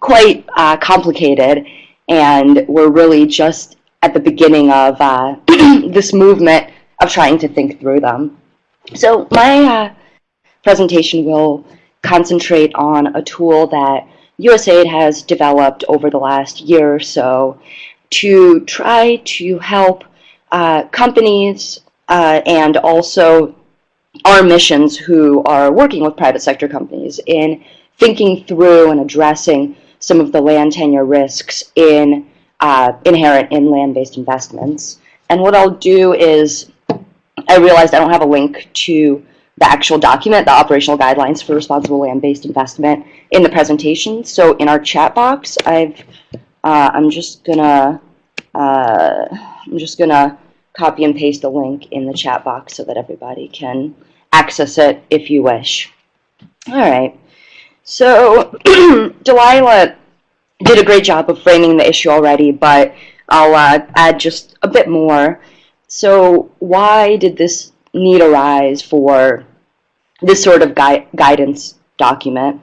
quite uh, complicated and we're really just at the beginning of uh, this movement of trying to think through them. So my uh, presentation will concentrate on a tool that USAID has developed over the last year or so to try to help uh, companies uh, and also our missions who are working with private sector companies in thinking through and addressing some of the land tenure risks in uh, inherent in land-based investments And what I'll do is, I realized I don't have a link to the actual document, the operational guidelines for responsible land-based investment in the presentation. So in our chat box, I've, uh, I'm just gonna, uh, I'm just gonna copy and paste the link in the chat box so that everybody can access it if you wish. All right. So Delilah did a great job of framing the issue already, but I'll uh, add just a bit more. So why did this need arise for this sort of gui guidance document?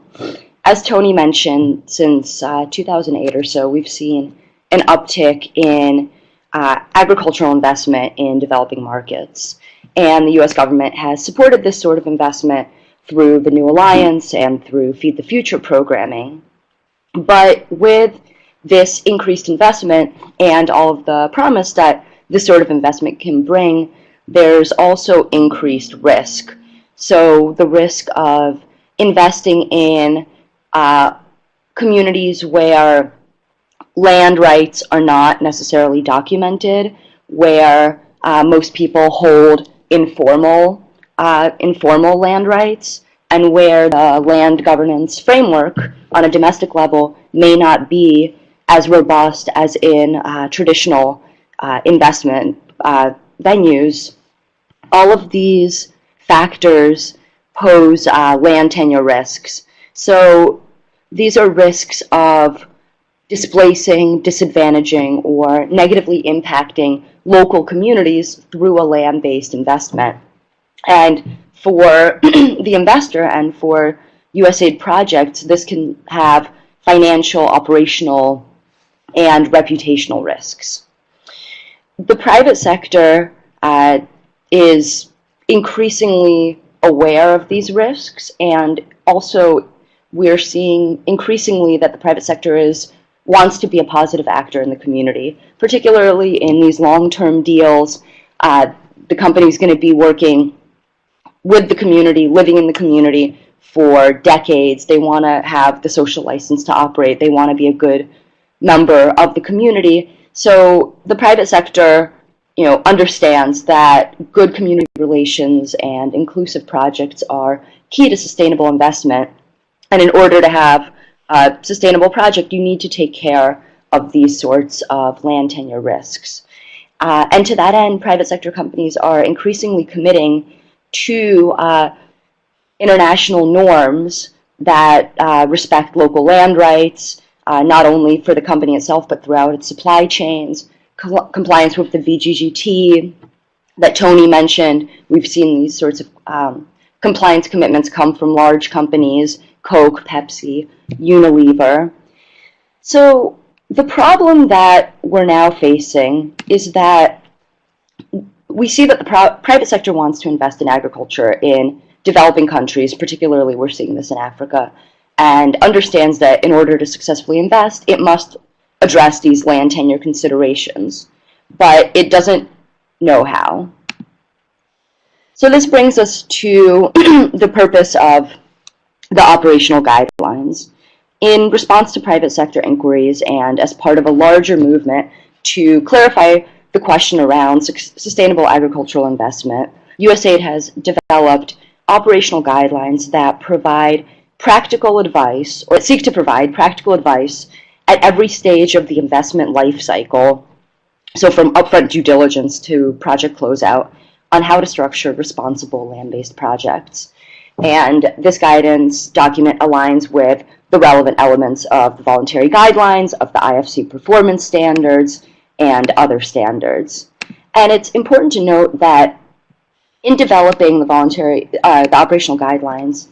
As Tony mentioned, since uh, 2008 or so, we've seen an uptick in uh, agricultural investment in developing markets. And the U.S. government has supported this sort of investment through the New Alliance and through Feed the Future programming. But with this increased investment and all of the promise that this sort of investment can bring, there's also increased risk. So the risk of investing in uh, communities where land rights are not necessarily documented, where uh, most people hold informal uh, informal land rights, and where the land governance framework on a domestic level may not be as robust as in uh, traditional uh, investment uh, venues. All of these factors pose uh, land tenure risks. So these are risks of displacing, disadvantaging, or negatively impacting local communities through a land-based investment. And for the investor and for USAID projects, this can have financial, operational, and reputational risks. The private sector uh, is increasingly aware of these risks and also we're seeing increasingly that the private sector is wants to be a positive actor in the community, particularly in these long-term deals. Uh, the company is going to be working with the community, living in the community for decades. They want to have the social license to operate. They want to be a good member of the community. So the private sector, you know, understands that good community relations and inclusive projects are key to sustainable investment. And in order to have a sustainable project, you need to take care of these sorts of land tenure risks. Uh, and to that end, private sector companies are increasingly committing to uh, international norms that uh, respect local land rights, uh, not only for the company itself, but throughout its supply chains, compliance with the VGGT that Tony mentioned. We've seen these sorts of um, compliance commitments come from large companies, Coke, Pepsi, Unilever. So the problem that we're now facing is that we see that the private sector wants to invest in agriculture in developing countries, particularly we're seeing this in Africa, and understands that in order to successfully invest, it must address these land tenure considerations, but it doesn't know how. So this brings us to the purpose of the operational guidelines. In response to private sector inquiries and as part of a larger movement to clarify the question around sustainable agricultural investment, USAID has developed operational guidelines that provide practical advice, or seek to provide practical advice at every stage of the investment life cycle, so from upfront due diligence to project closeout, on how to structure responsible land-based projects. And this guidance document aligns with the relevant elements of the voluntary guidelines, of the IFC performance standards, and other standards. And it's important to note that in developing the voluntary, uh, the operational guidelines,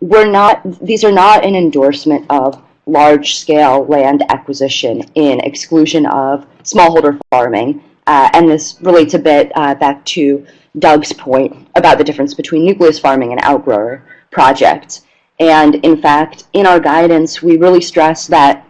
we're not, these are not an endorsement of large-scale land acquisition in exclusion of smallholder farming. Uh, and this relates a bit uh, back to Doug's point about the difference between nucleus farming and outgrower projects. And in fact, in our guidance, we really stress that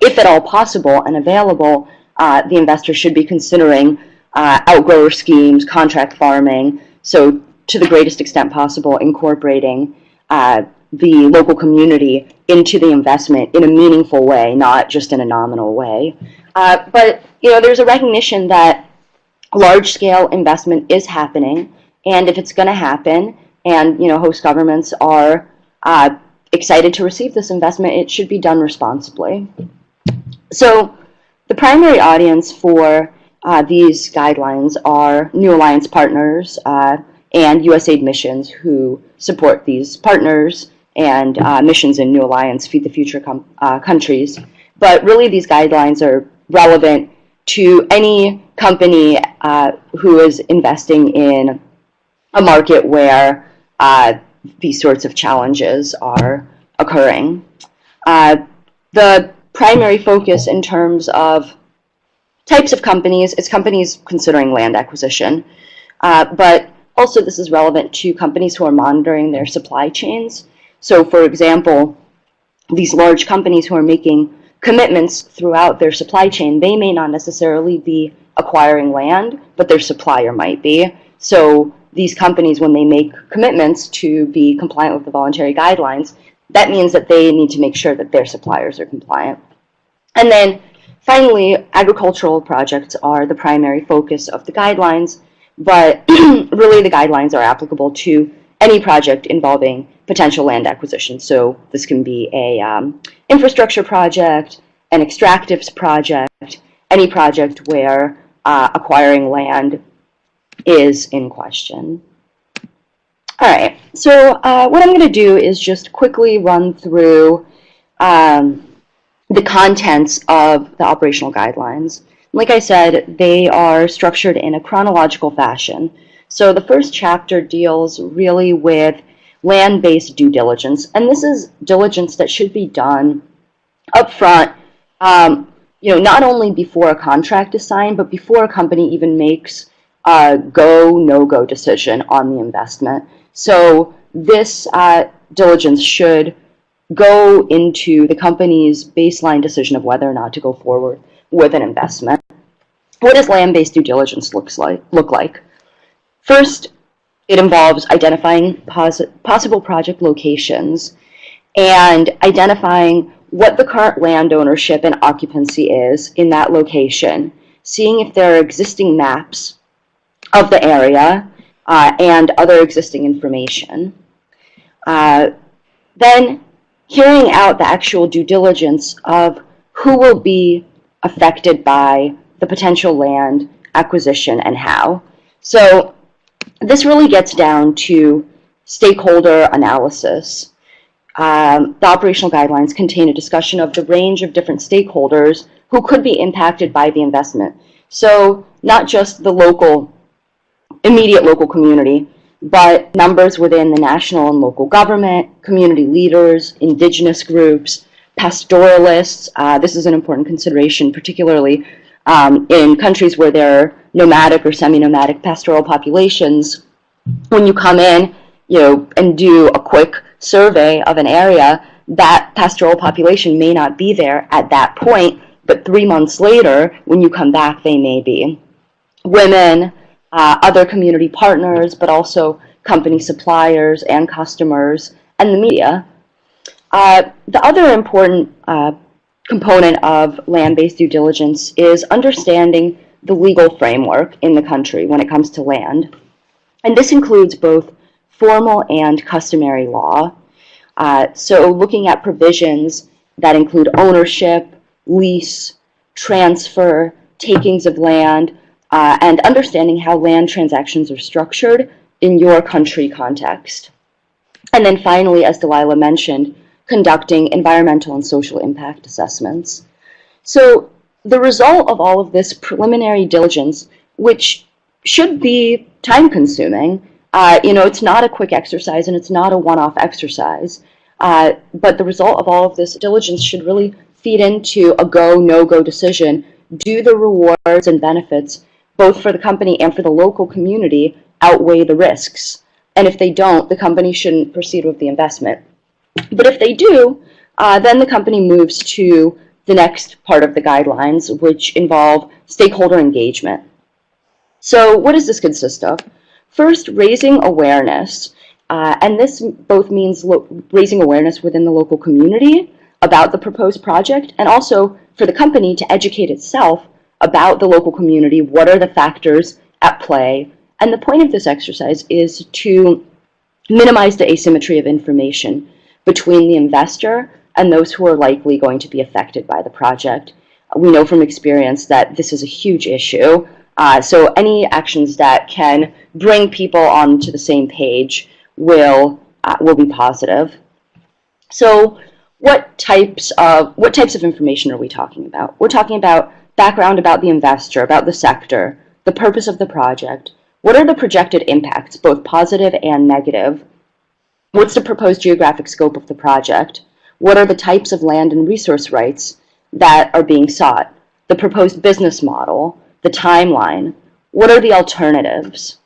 if at all possible and available, uh, the investor should be considering uh, outgrower schemes, contract farming, so to the greatest extent possible, incorporating uh, the local community into the investment in a meaningful way, not just in a nominal way. Uh, but you know, there's a recognition that large-scale investment is happening, and if it's going to happen, and you know host governments are uh, excited to receive this investment, it should be done responsibly. So the primary audience for uh, these guidelines are New Alliance partners uh, and USAID missions who support these partners and uh, missions in New Alliance Feed the Future uh, countries. But really these guidelines are relevant to any company uh, who is investing in a market where uh, these sorts of challenges are occurring. Uh, the primary focus in terms of types of companies is companies considering land acquisition, uh, but also this is relevant to companies who are monitoring their supply chains. So for example, these large companies who are making commitments throughout their supply chain, they may not necessarily be acquiring land, but their supplier might be. So these companies, when they make commitments to be compliant with the voluntary guidelines, that means that they need to make sure that their suppliers are compliant. And then finally, agricultural projects are the primary focus of the guidelines, but really the guidelines are applicable to any project involving potential land acquisition. So this can be a um, infrastructure project, an extractives project, any project where uh, acquiring land is in question. All right, so uh, what I'm going to do is just quickly run through um, the contents of the operational guidelines. Like I said, they are structured in a chronological fashion. So the first chapter deals really with land-based due diligence, and this is diligence that should be done upfront, um, you know, not only before a contract is signed, but before a company even makes a go, no-go decision on the investment. So this uh, diligence should go into the company's baseline decision of whether or not to go forward with an investment. What does land-based due diligence looks like, look like? First, it involves identifying poss possible project locations and identifying what the current land ownership and occupancy is in that location, seeing if there are existing maps of the area uh, and other existing information. Uh, then hearing out the actual due diligence of who will be affected by the potential land acquisition and how. So this really gets down to stakeholder analysis. Um, the operational guidelines contain a discussion of the range of different stakeholders who could be impacted by the investment. So not just the local, immediate local community, but members within the national and local government, community leaders, indigenous groups, pastoralists. Uh, this is an important consideration, particularly um, in countries where there are nomadic or semi-nomadic pastoral populations. When you come in, you know, and do a quick survey of an area, that pastoral population may not be there at that point, but three months later, when you come back, they may be. Women, uh, other community partners, but also company suppliers and customers, and the media. Uh, the other important uh, component of land-based due diligence is understanding the legal framework in the country when it comes to land. And this includes both formal and customary law. Uh, so looking at provisions that include ownership, lease, transfer, takings of land, uh, and understanding how land transactions are structured in your country context. And then finally, as Delilah mentioned, conducting environmental and social impact assessments. So the result of all of this preliminary diligence, which should be time consuming, uh, you know, it's not a quick exercise and it's not a one-off exercise, uh, but the result of all of this diligence should really feed into a go, no-go decision. Do the rewards and benefits both for the company and for the local community, outweigh the risks. And if they don't, the company shouldn't proceed with the investment. But if they do, uh, then the company moves to the next part of the guidelines, which involve stakeholder engagement. So what does this consist of? First, raising awareness. Uh, and this both means raising awareness within the local community about the proposed project and also for the company to educate itself about the local community, what are the factors at play, and the point of this exercise is to minimize the asymmetry of information between the investor and those who are likely going to be affected by the project. We know from experience that this is a huge issue, uh, so any actions that can bring people onto the same page will uh, will be positive. So what types of what types of information are we talking about? We're talking about background about the investor, about the sector, the purpose of the project, what are the projected impacts, both positive and negative? What's the proposed geographic scope of the project? What are the types of land and resource rights that are being sought? The proposed business model, the timeline, what are the alternatives?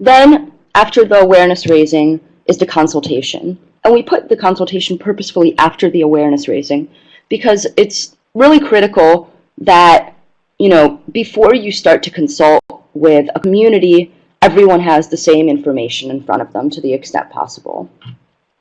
Then, after the awareness raising, is the consultation. And we put the consultation purposefully after the awareness raising because it's really critical that, you know, before you start to consult with a community, everyone has the same information in front of them to the extent possible.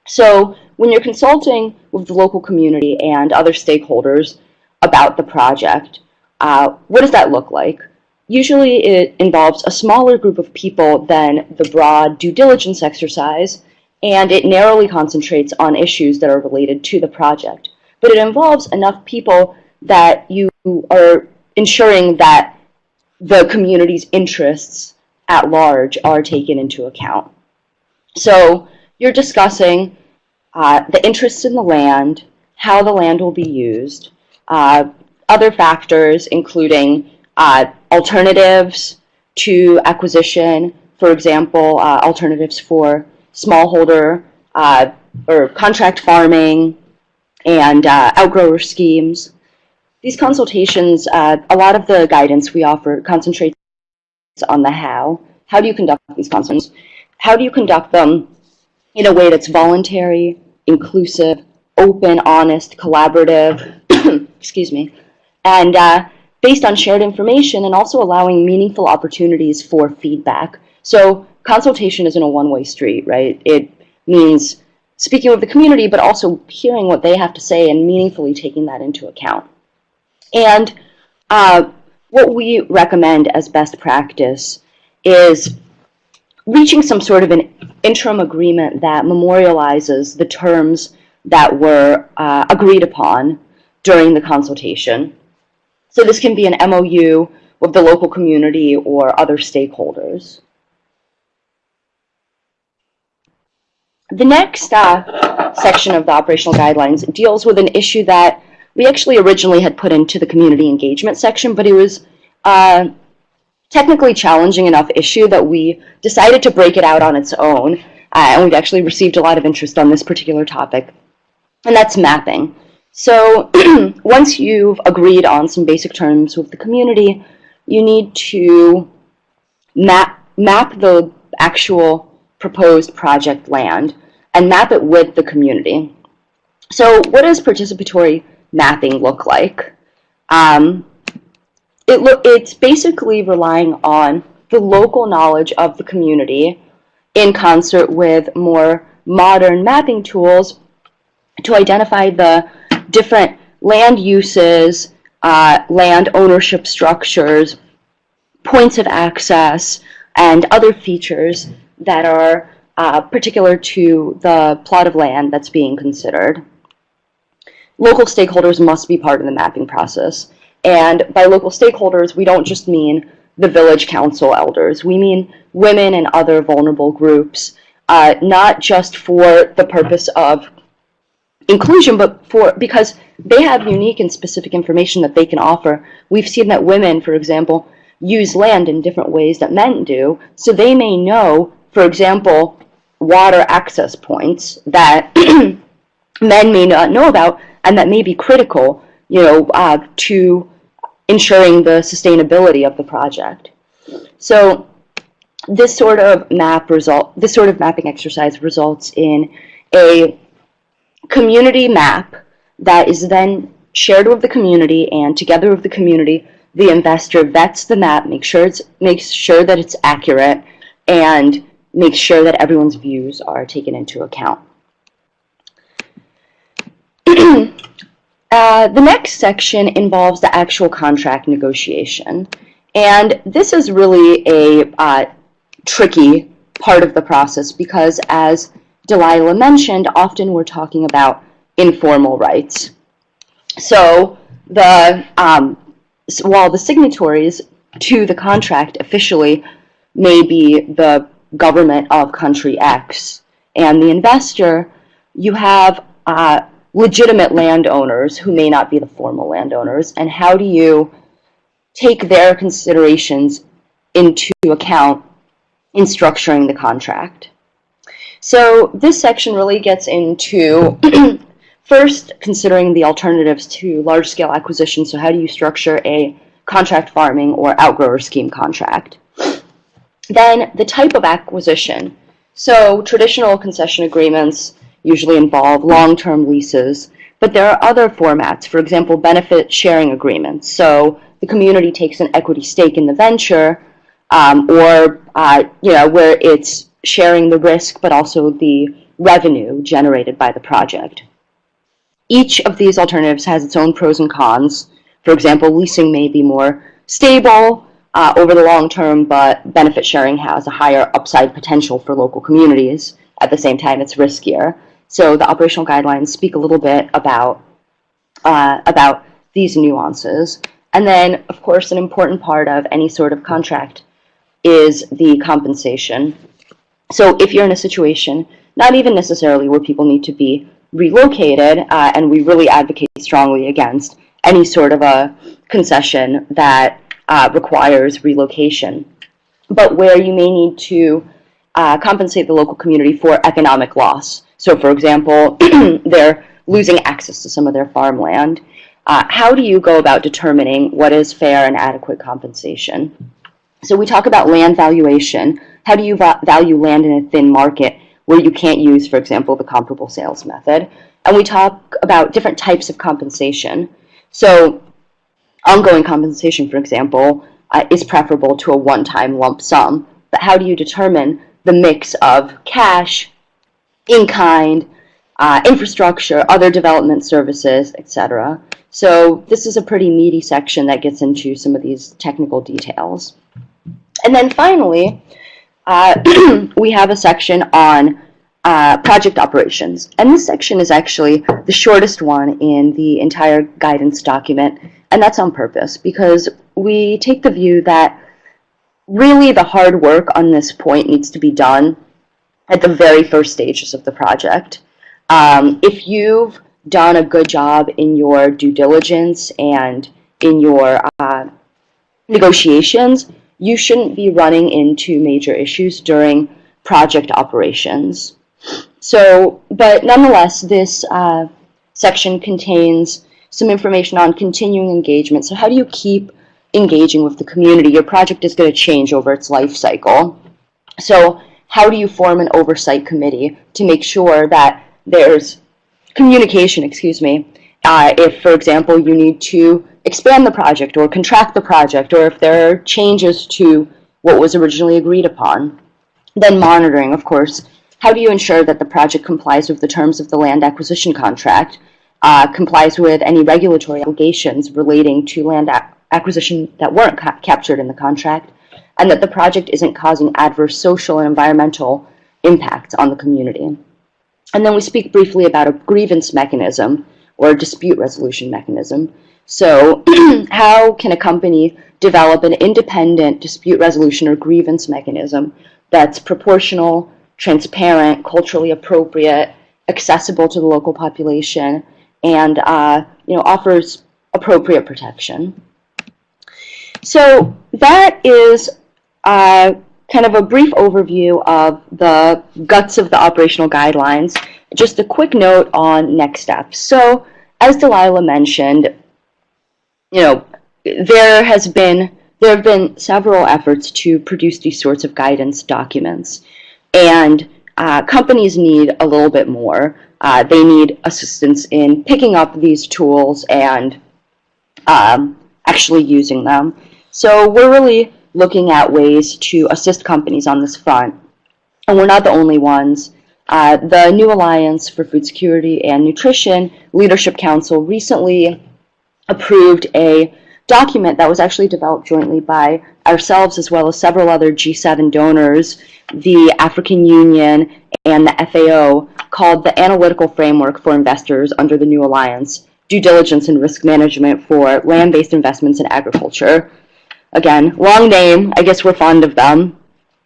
So when you're consulting with the local community and other stakeholders about the project, uh, what does that look like? Usually it involves a smaller group of people than the broad due diligence exercise, and it narrowly concentrates on issues that are related to the project. But it involves enough people that you are ensuring that the community's interests at large are taken into account. So you're discussing uh, the interest in the land, how the land will be used, uh, other factors including uh, alternatives to acquisition, for example, uh, alternatives for smallholder uh, or contract farming and uh, outgrower schemes. These consultations, a lot of the guidance we offer concentrates on the how. How do you conduct these consultations? How do you conduct them in a way that's voluntary, inclusive, open, honest, collaborative, excuse me, and uh, based on shared information and also allowing meaningful opportunities for feedback. So consultation isn't a one-way street, right? It means speaking with the community, but also hearing what they have to say and meaningfully taking that into account. And uh, what we recommend as best practice is reaching some sort of an interim agreement that memorializes the terms that were uh, agreed upon during the consultation. So this can be an MOU with the local community or other stakeholders. The next uh, section of the operational guidelines deals with an issue that we actually originally had put into the community engagement section, but it was uh, technically challenging enough issue that we decided to break it out on its own. Uh, and we've actually received a lot of interest on this particular topic, and that's mapping. So once you've agreed on some basic terms with the community, you need to map, map the actual proposed project land and map it with the community. So what does participatory mapping look like? Um, it lo it's basically relying on the local knowledge of the community in concert with more modern mapping tools to identify the different land uses, uh, land ownership structures, points of access, and other features that are uh, particular to the plot of land that's being considered. Local stakeholders must be part of the mapping process. And by local stakeholders, we don't just mean the village council elders. We mean women and other vulnerable groups, uh, not just for the purpose of inclusion, but for because they have unique and specific information that they can offer. We've seen that women, for example, use land in different ways that men do, so they may know, for example, water access points that men may not know about and that may be critical, you know, uh, to ensuring the sustainability of the project. So this sort of map result, this sort of mapping exercise results in a community map that is then shared with the community and together with the community, the investor vets the map, makes sure it's makes sure that it's accurate and makes sure that everyone's views are taken into account. Uh, the next section involves the actual contract negotiation. And this is really a uh, tricky part of the process because, as Delilah mentioned, often we're talking about informal rights. So, the um, s- while the signatories to the contract officially may be the government of country X and the investor, you have uh, legitimate landowners who may not be the formal landowners, and how do you take their considerations into account in structuring the contract? So this section really gets into first considering the alternatives to large-scale acquisition. So how do you structure a contract farming or outgrower scheme contract? Then the type of acquisition. So traditional concession agreements usually involve long-term leases, but there are other formats, for example, benefit sharing agreements. So the community takes an equity stake in the venture, um, or uh, you know where it's sharing the risk, but also the revenue generated by the project. Each of these alternatives has its own pros and cons. For example, leasing may be more stable uh, over the long term, but benefit sharing has a higher upside potential for local communities. At the same time, it's riskier. So the operational guidelines speak a little bit about uh, about these nuances. And then, of course, an important part of any sort of contract is the compensation. So if you're in a situation, not even necessarily where people need to be relocated, uh, and we really advocate strongly against any sort of a concession that uh, requires relocation, but where you may need to uh, compensate the local community for economic loss. So, for example, they're losing access to some of their farmland. Uh, how do you go about determining what is fair and adequate compensation? So we talk about land valuation. How do you va- value land in a thin market where you can't use, for example, the comparable sales method? And we talk about different types of compensation. So ongoing compensation, for example, uh, is preferable to a one-time lump sum. But how do you determine the mix of cash, in-kind, uh, infrastructure, other development services, etc.? So this is a pretty meaty section that gets into some of these technical details. And then finally, uh, we have a section on uh, project operations. And this section is actually the shortest one in the entire guidance document, and that's on purpose because we take the view that really the hard work on this point needs to be done at the very first stages of the project. Um, if you've done a good job in your due diligence and in your uh, negotiations, you shouldn't be running into major issues during project operations. So, but nonetheless, this uh, section contains some information on continuing engagement. So how do you keep engaging with the community? Your project is going to change over its life cycle. So how do you form an oversight committee to make sure that there's communication, excuse me, uh, if, for example, you need to expand the project or contract the project, or if there are changes to what was originally agreed upon. Then monitoring, of course. How do you ensure that the project complies with the terms of the land acquisition contract, uh, complies with any regulatory obligations relating to land acquisition that weren't ca- captured in the contract, and that the project isn't causing adverse social and environmental impacts on the community. And then we speak briefly about a grievance mechanism or a dispute resolution mechanism. So, how can a company develop an independent dispute resolution or grievance mechanism that's proportional, transparent, culturally appropriate, accessible to the local population, and uh, you know offers appropriate protection? So that is uh, kind of a brief overview of the guts of the operational guidelines. Just a quick note on next steps. So, as Delilah mentioned, you know, there has been there have been several efforts to produce these sorts of guidance documents, and uh, companies need a little bit more. Uh, they need assistance in picking up these tools and um, actually using them. So we're really looking at ways to assist companies on this front. And we're not the only ones. uh, the New Alliance for Food Security and Nutrition Leadership Council recently approved a document that was actually developed jointly by ourselves as well as several other G7 donors, the African Union, and the FAO, called the Analytical Framework for Investors under the New Alliance, Due Diligence and Risk Management for Land-Based Investments in Agriculture. Again, long name, I guess we're fond of them.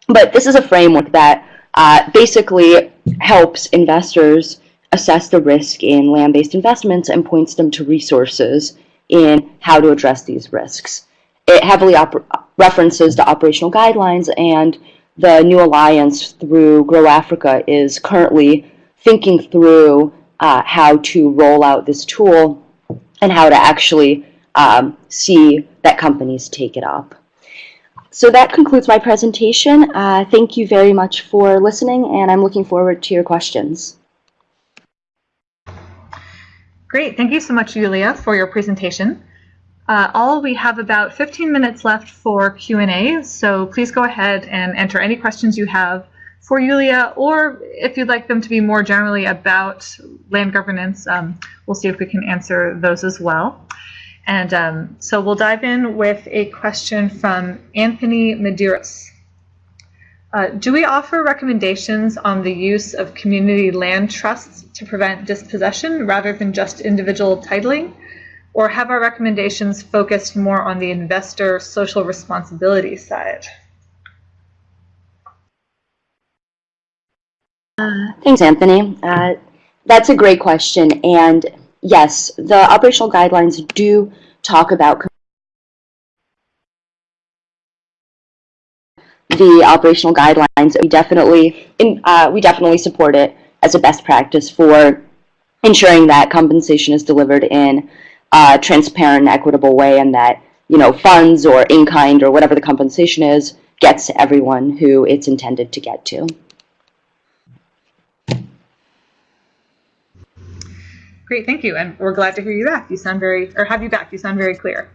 But this is a framework that uh, basically helps investors assess the risk in land-based investments and points them to resources in how to address these risks. It heavily references the operational guidelines and the New Alliance through Grow Africa is currently thinking through uh, how to roll out this tool and how to actually um, see that companies take it up. So that concludes my presentation. Uh, thank you very much for listening, and I'm looking forward to your questions.
Great. Thank you so much, Julia, for your presentation. Uh, all we have about 15 minutes left for Q&A, so please go ahead and enter any questions you have for Julia, or if you'd like them to be more generally about land governance, um, we'll see if we can answer those as well. And um, so we'll dive in with a question from Anthony Medeiros. Uh, do we offer recommendations on the use of community land trusts to prevent dispossession rather than just individual titling? Or have our recommendations focused more on the investor social responsibility side?
Uh, thanks, Anthony. Uh, that's a great question. And yes, the operational guidelines do talk about the operational guidelines. We definitely, in, uh, we definitely support it as a best practice for ensuring that compensation is delivered in a transparent, equitable way, and that you know funds or in kind or whatever the compensation is gets to everyone who it's intended to get to.
Great, thank you. And we're glad to hear you back. You sound very, or have you back. You sound very clear.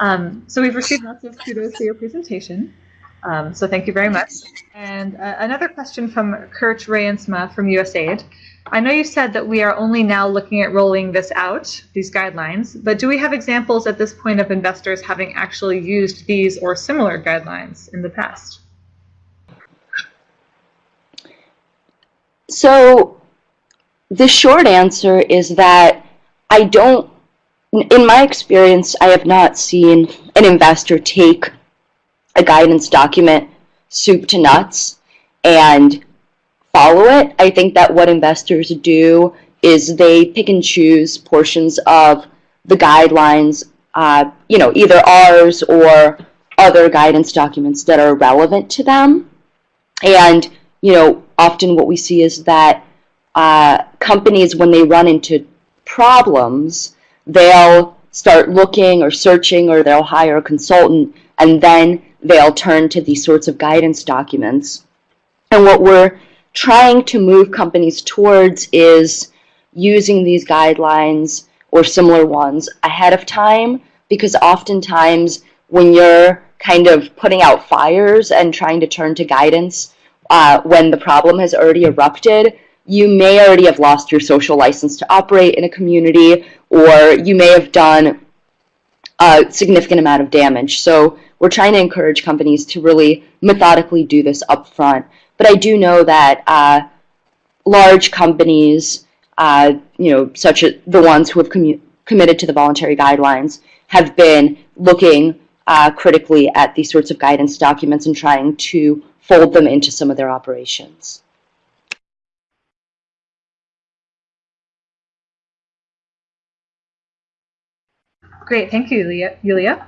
Um, so we've received lots of kudos for your presentation. Um, so thank you very much. And uh, another question from Kurt Reyensma from USAID. I know you said that we are only now looking at rolling this out, these guidelines, but do we have examples at this point of investors having actually used these or similar guidelines in the past?
So the short answer is that I don't, in my experience, I have not seen an investor take a guidance document soup to nuts and follow it. I think that what investors do is they pick and choose portions of the guidelines, uh, you know, either ours or other guidance documents that are relevant to them. And, you know, often what we see is that uh, companies, when they run into problems, they'll start looking or searching or they'll hire a consultant and then they'll turn to these sorts of guidance documents. And what we're trying to move companies towards is using these guidelines or similar ones ahead of time because oftentimes when you're kind of putting out fires and trying to turn to guidance uh, when the problem has already erupted, you may already have lost your social license to operate in a community, or you may have done a significant amount of damage. So we're trying to encourage companies to really methodically do this up front. But I do know that uh, large companies, uh, you know, such as the ones who have committed to the voluntary guidelines, have been looking uh, critically at these sorts of guidance documents and trying to fold them into some of their operations.
Great, thank you, Yulia.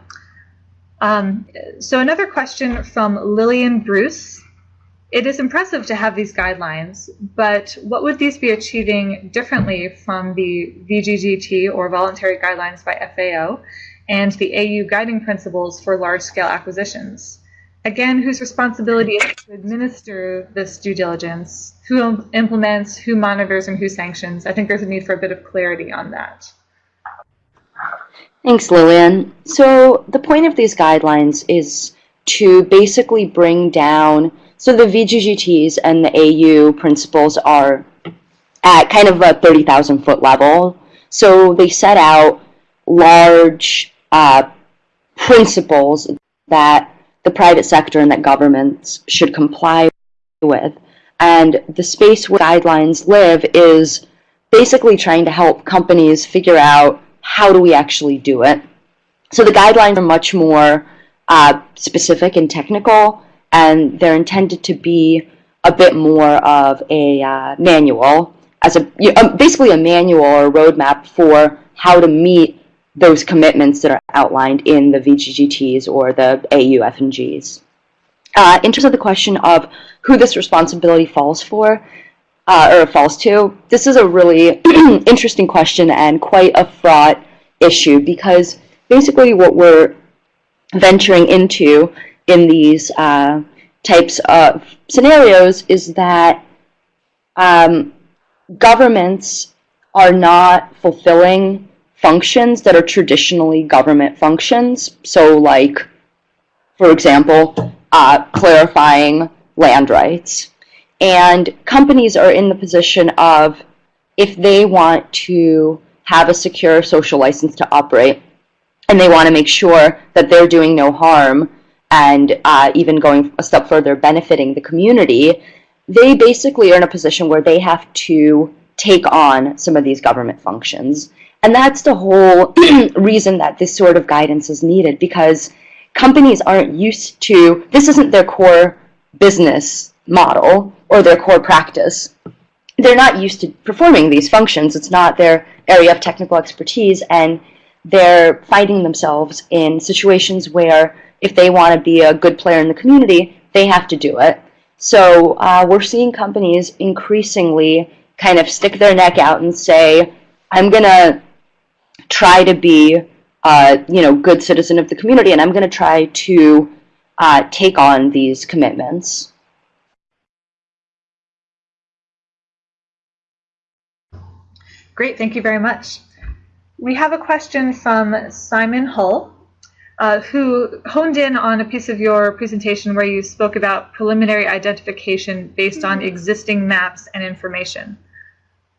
Um, so another question from Lillian Bruce. It is impressive to have these guidelines, but what would these be achieving differently from the VGGT or voluntary guidelines by FAO and the AU guiding principles for large-scale acquisitions? Again, whose responsibility is to administer this due diligence? Who implements, who monitors, and who sanctions? I think there's a need for a bit of clarity on that.
Thanks, Lillian. So the point of these guidelines is to basically bring down So the VGGTs and the AU principles are at kind of a 30,000 foot level. So they set out large uh, principles that the private sector and that governments should comply with. And the space where guidelines live is basically trying to help companies figure out how do we actually do it. So the guidelines are much more uh, specific and technical, and they're intended to be a bit more of a uh, manual, as a um, basically a manual or a roadmap for how to meet those commitments that are outlined in the VGGTs or the AU F&Gs. Uh, in terms of the question of who this responsibility falls for, uh, or false to, this is a really interesting question and quite a fraught issue because basically what we're venturing into in these uh, types of scenarios is that um, governments are not fulfilling functions that are traditionally government functions. So like, for example, uh, clarifying land rights. And companies are in the position of, if they want to have a secure social license to operate, and they want to make sure that they're doing no harm and uh, even going a step further, benefiting the community, they basically are in a position where they have to take on some of these government functions. And that's the whole reason that this sort of guidance is needed because companies aren't used to, this isn't their core business model or their core practice. They're not used to performing these functions. It's not their area of technical expertise and they're finding themselves in situations where if they want to be a good player in the community, they have to do it. So uh, we're seeing companies increasingly kind of stick their neck out and say, I'm going to try to be uh, you know, good citizen of the community, and I'm going to try to uh, take on these commitments.
Great, thank you very much. We have a question from Simon Hull, uh, who honed in on a piece of your presentation where you spoke about preliminary identification based on existing maps and information.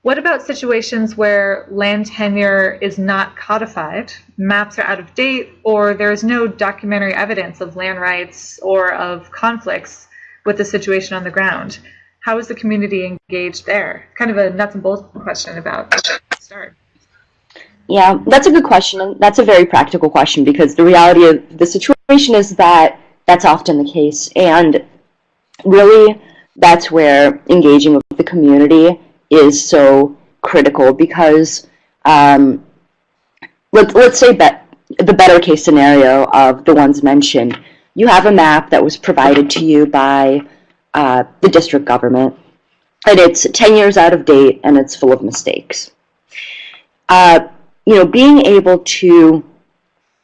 What about situations where land tenure is not codified, maps are out of date, or there is no documentary evidence of land rights or of conflicts with the situation on the ground? How is the community engaged there? Kind of a nuts and bolts question about start.
Yeah, that's a good question, that's a very practical question because the reality of the situation is that that's often the case, and really that's where engaging with the community is so critical because um, let, let's say that the better case scenario of the ones mentioned, you have a map that was provided to you by uh, the district government, and it's 10 years out of date and it's full of mistakes. Uh, you know, being able to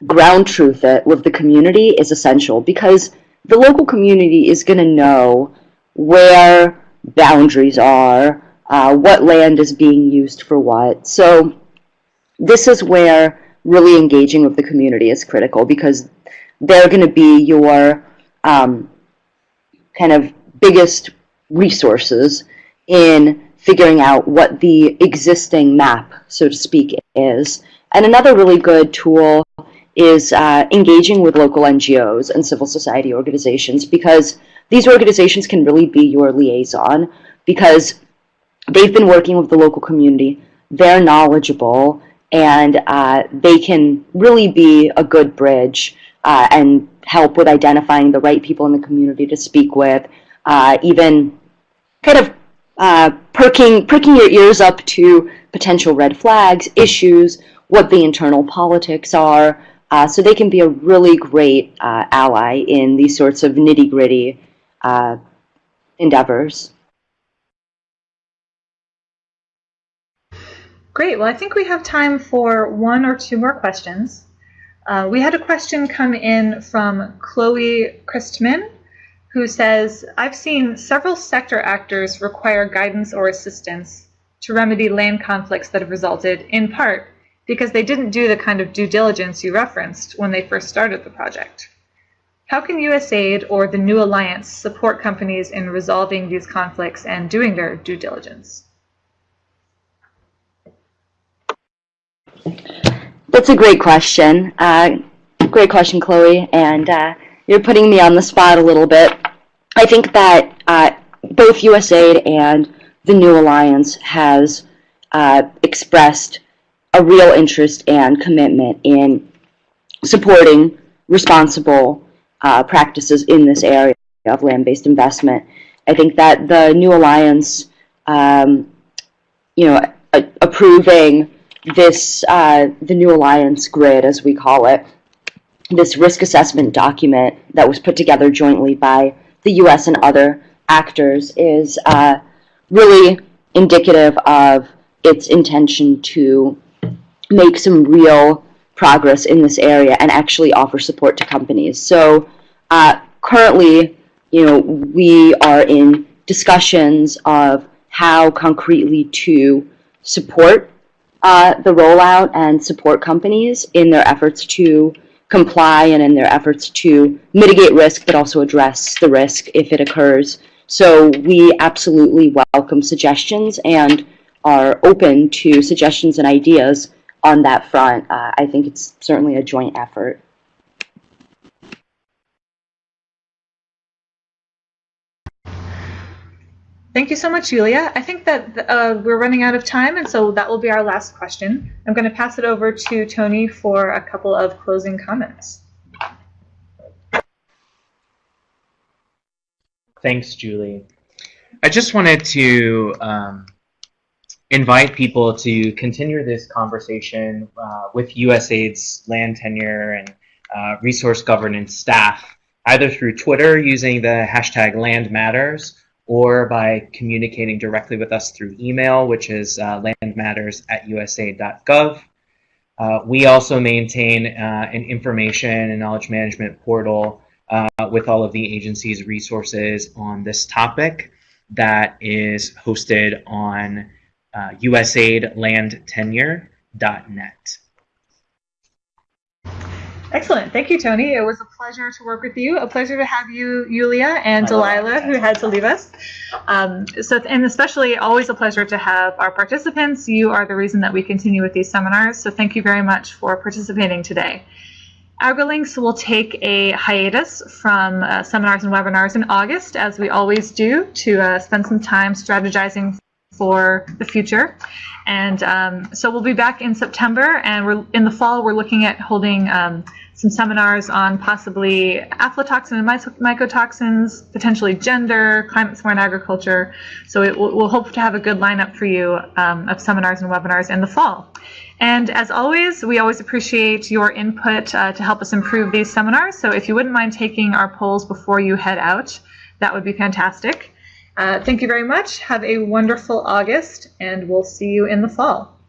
ground truth it with the community is essential because the local community is going to know where boundaries are, uh, what land is being used for what. So this is where really engaging with the community is critical because they're going to be your um, kind of biggest resources in figuring out what the existing map, so to speak, is. And another really good tool is uh, engaging with local NGOs and civil society organizations because these organizations can really be your liaison because they've been working with the local community. They're knowledgeable, and uh, they can really be a good bridge uh, and help with identifying the right people in the community to speak with, uh, even kind of uh, perking, pricking your ears up to potential red flags, issues, what the internal politics are, uh, so they can be a really great uh, ally in these sorts of nitty-gritty endeavors.
Great. Well, I think we have time for one or two more questions. Uh, we had a question come in from Chloe Christman, who says, I've seen several sector actors require guidance or assistance to remedy land conflicts that have resulted, in part, because they didn't do the kind of due diligence you referenced when they first started the project. How can USAID or the New Alliance support companies in resolving these conflicts and doing their due diligence?
That's a great question. Uh, great question, Chloe. And uh, you're putting me on the spot a little bit. I think that uh, both USAID and the New Alliance has uh, expressed a real interest and commitment in supporting responsible uh, practices in this area of land-based investment. I think that the New Alliance, um, you know, approving this, uh, the New Alliance grid, as we call it, this risk assessment document that was put together jointly by the U.S. and other actors is uh, really indicative of its intention to make some real progress in this area and actually offer support to companies. So uh, currently, you know, we are in discussions of how concretely to support uh, the rollout and support companies in their efforts to comply and in their efforts to mitigate risk, but also address the risk if it occurs. So we absolutely welcome suggestions and are open to suggestions and ideas on that front. Uh, I think it's certainly a joint effort.
Thank you so much, Julia. I think that uh, we're running out of time, and so that will be our last question. I'm going to pass it over to Tony for a couple of closing comments.
Thanks, Julie. I just wanted to um, invite people to continue this conversation uh, with USAID's land tenure and uh, resource governance staff, either through Twitter using the hashtag landmatters or by communicating directly with us through email, which is uh, landmatters at usaid.gov. Uh, we also maintain uh, an information and knowledge management portal uh, with all of the agency's resources on this topic that is hosted on uh, usaidlandtenure.net.
Excellent. Thank you, Tony. It was a pleasure to work with you. A pleasure to have you, Yulia, and Delilah, who had to leave us. Um, so, and especially always a pleasure to have our participants. You are the reason that we continue with these seminars. So, thank you very much for participating today. AgriLinks will take a hiatus from uh, seminars and webinars in August, as we always do, to uh, spend some time strategizing for the future. And um, so we'll be back in September, and we're in the fall. We're looking at holding um, some seminars on possibly aflatoxin and mycotoxins, potentially gender, climate-smart agriculture. So it, we'll, hope to have a good lineup for you um, of seminars and webinars in the fall. And as always, we always appreciate your input uh, to help us improve these seminars. So if you wouldn't mind taking our polls before you head out, that would be fantastic. Uh, thank you very much. Have a wonderful August, and we'll see you in the fall.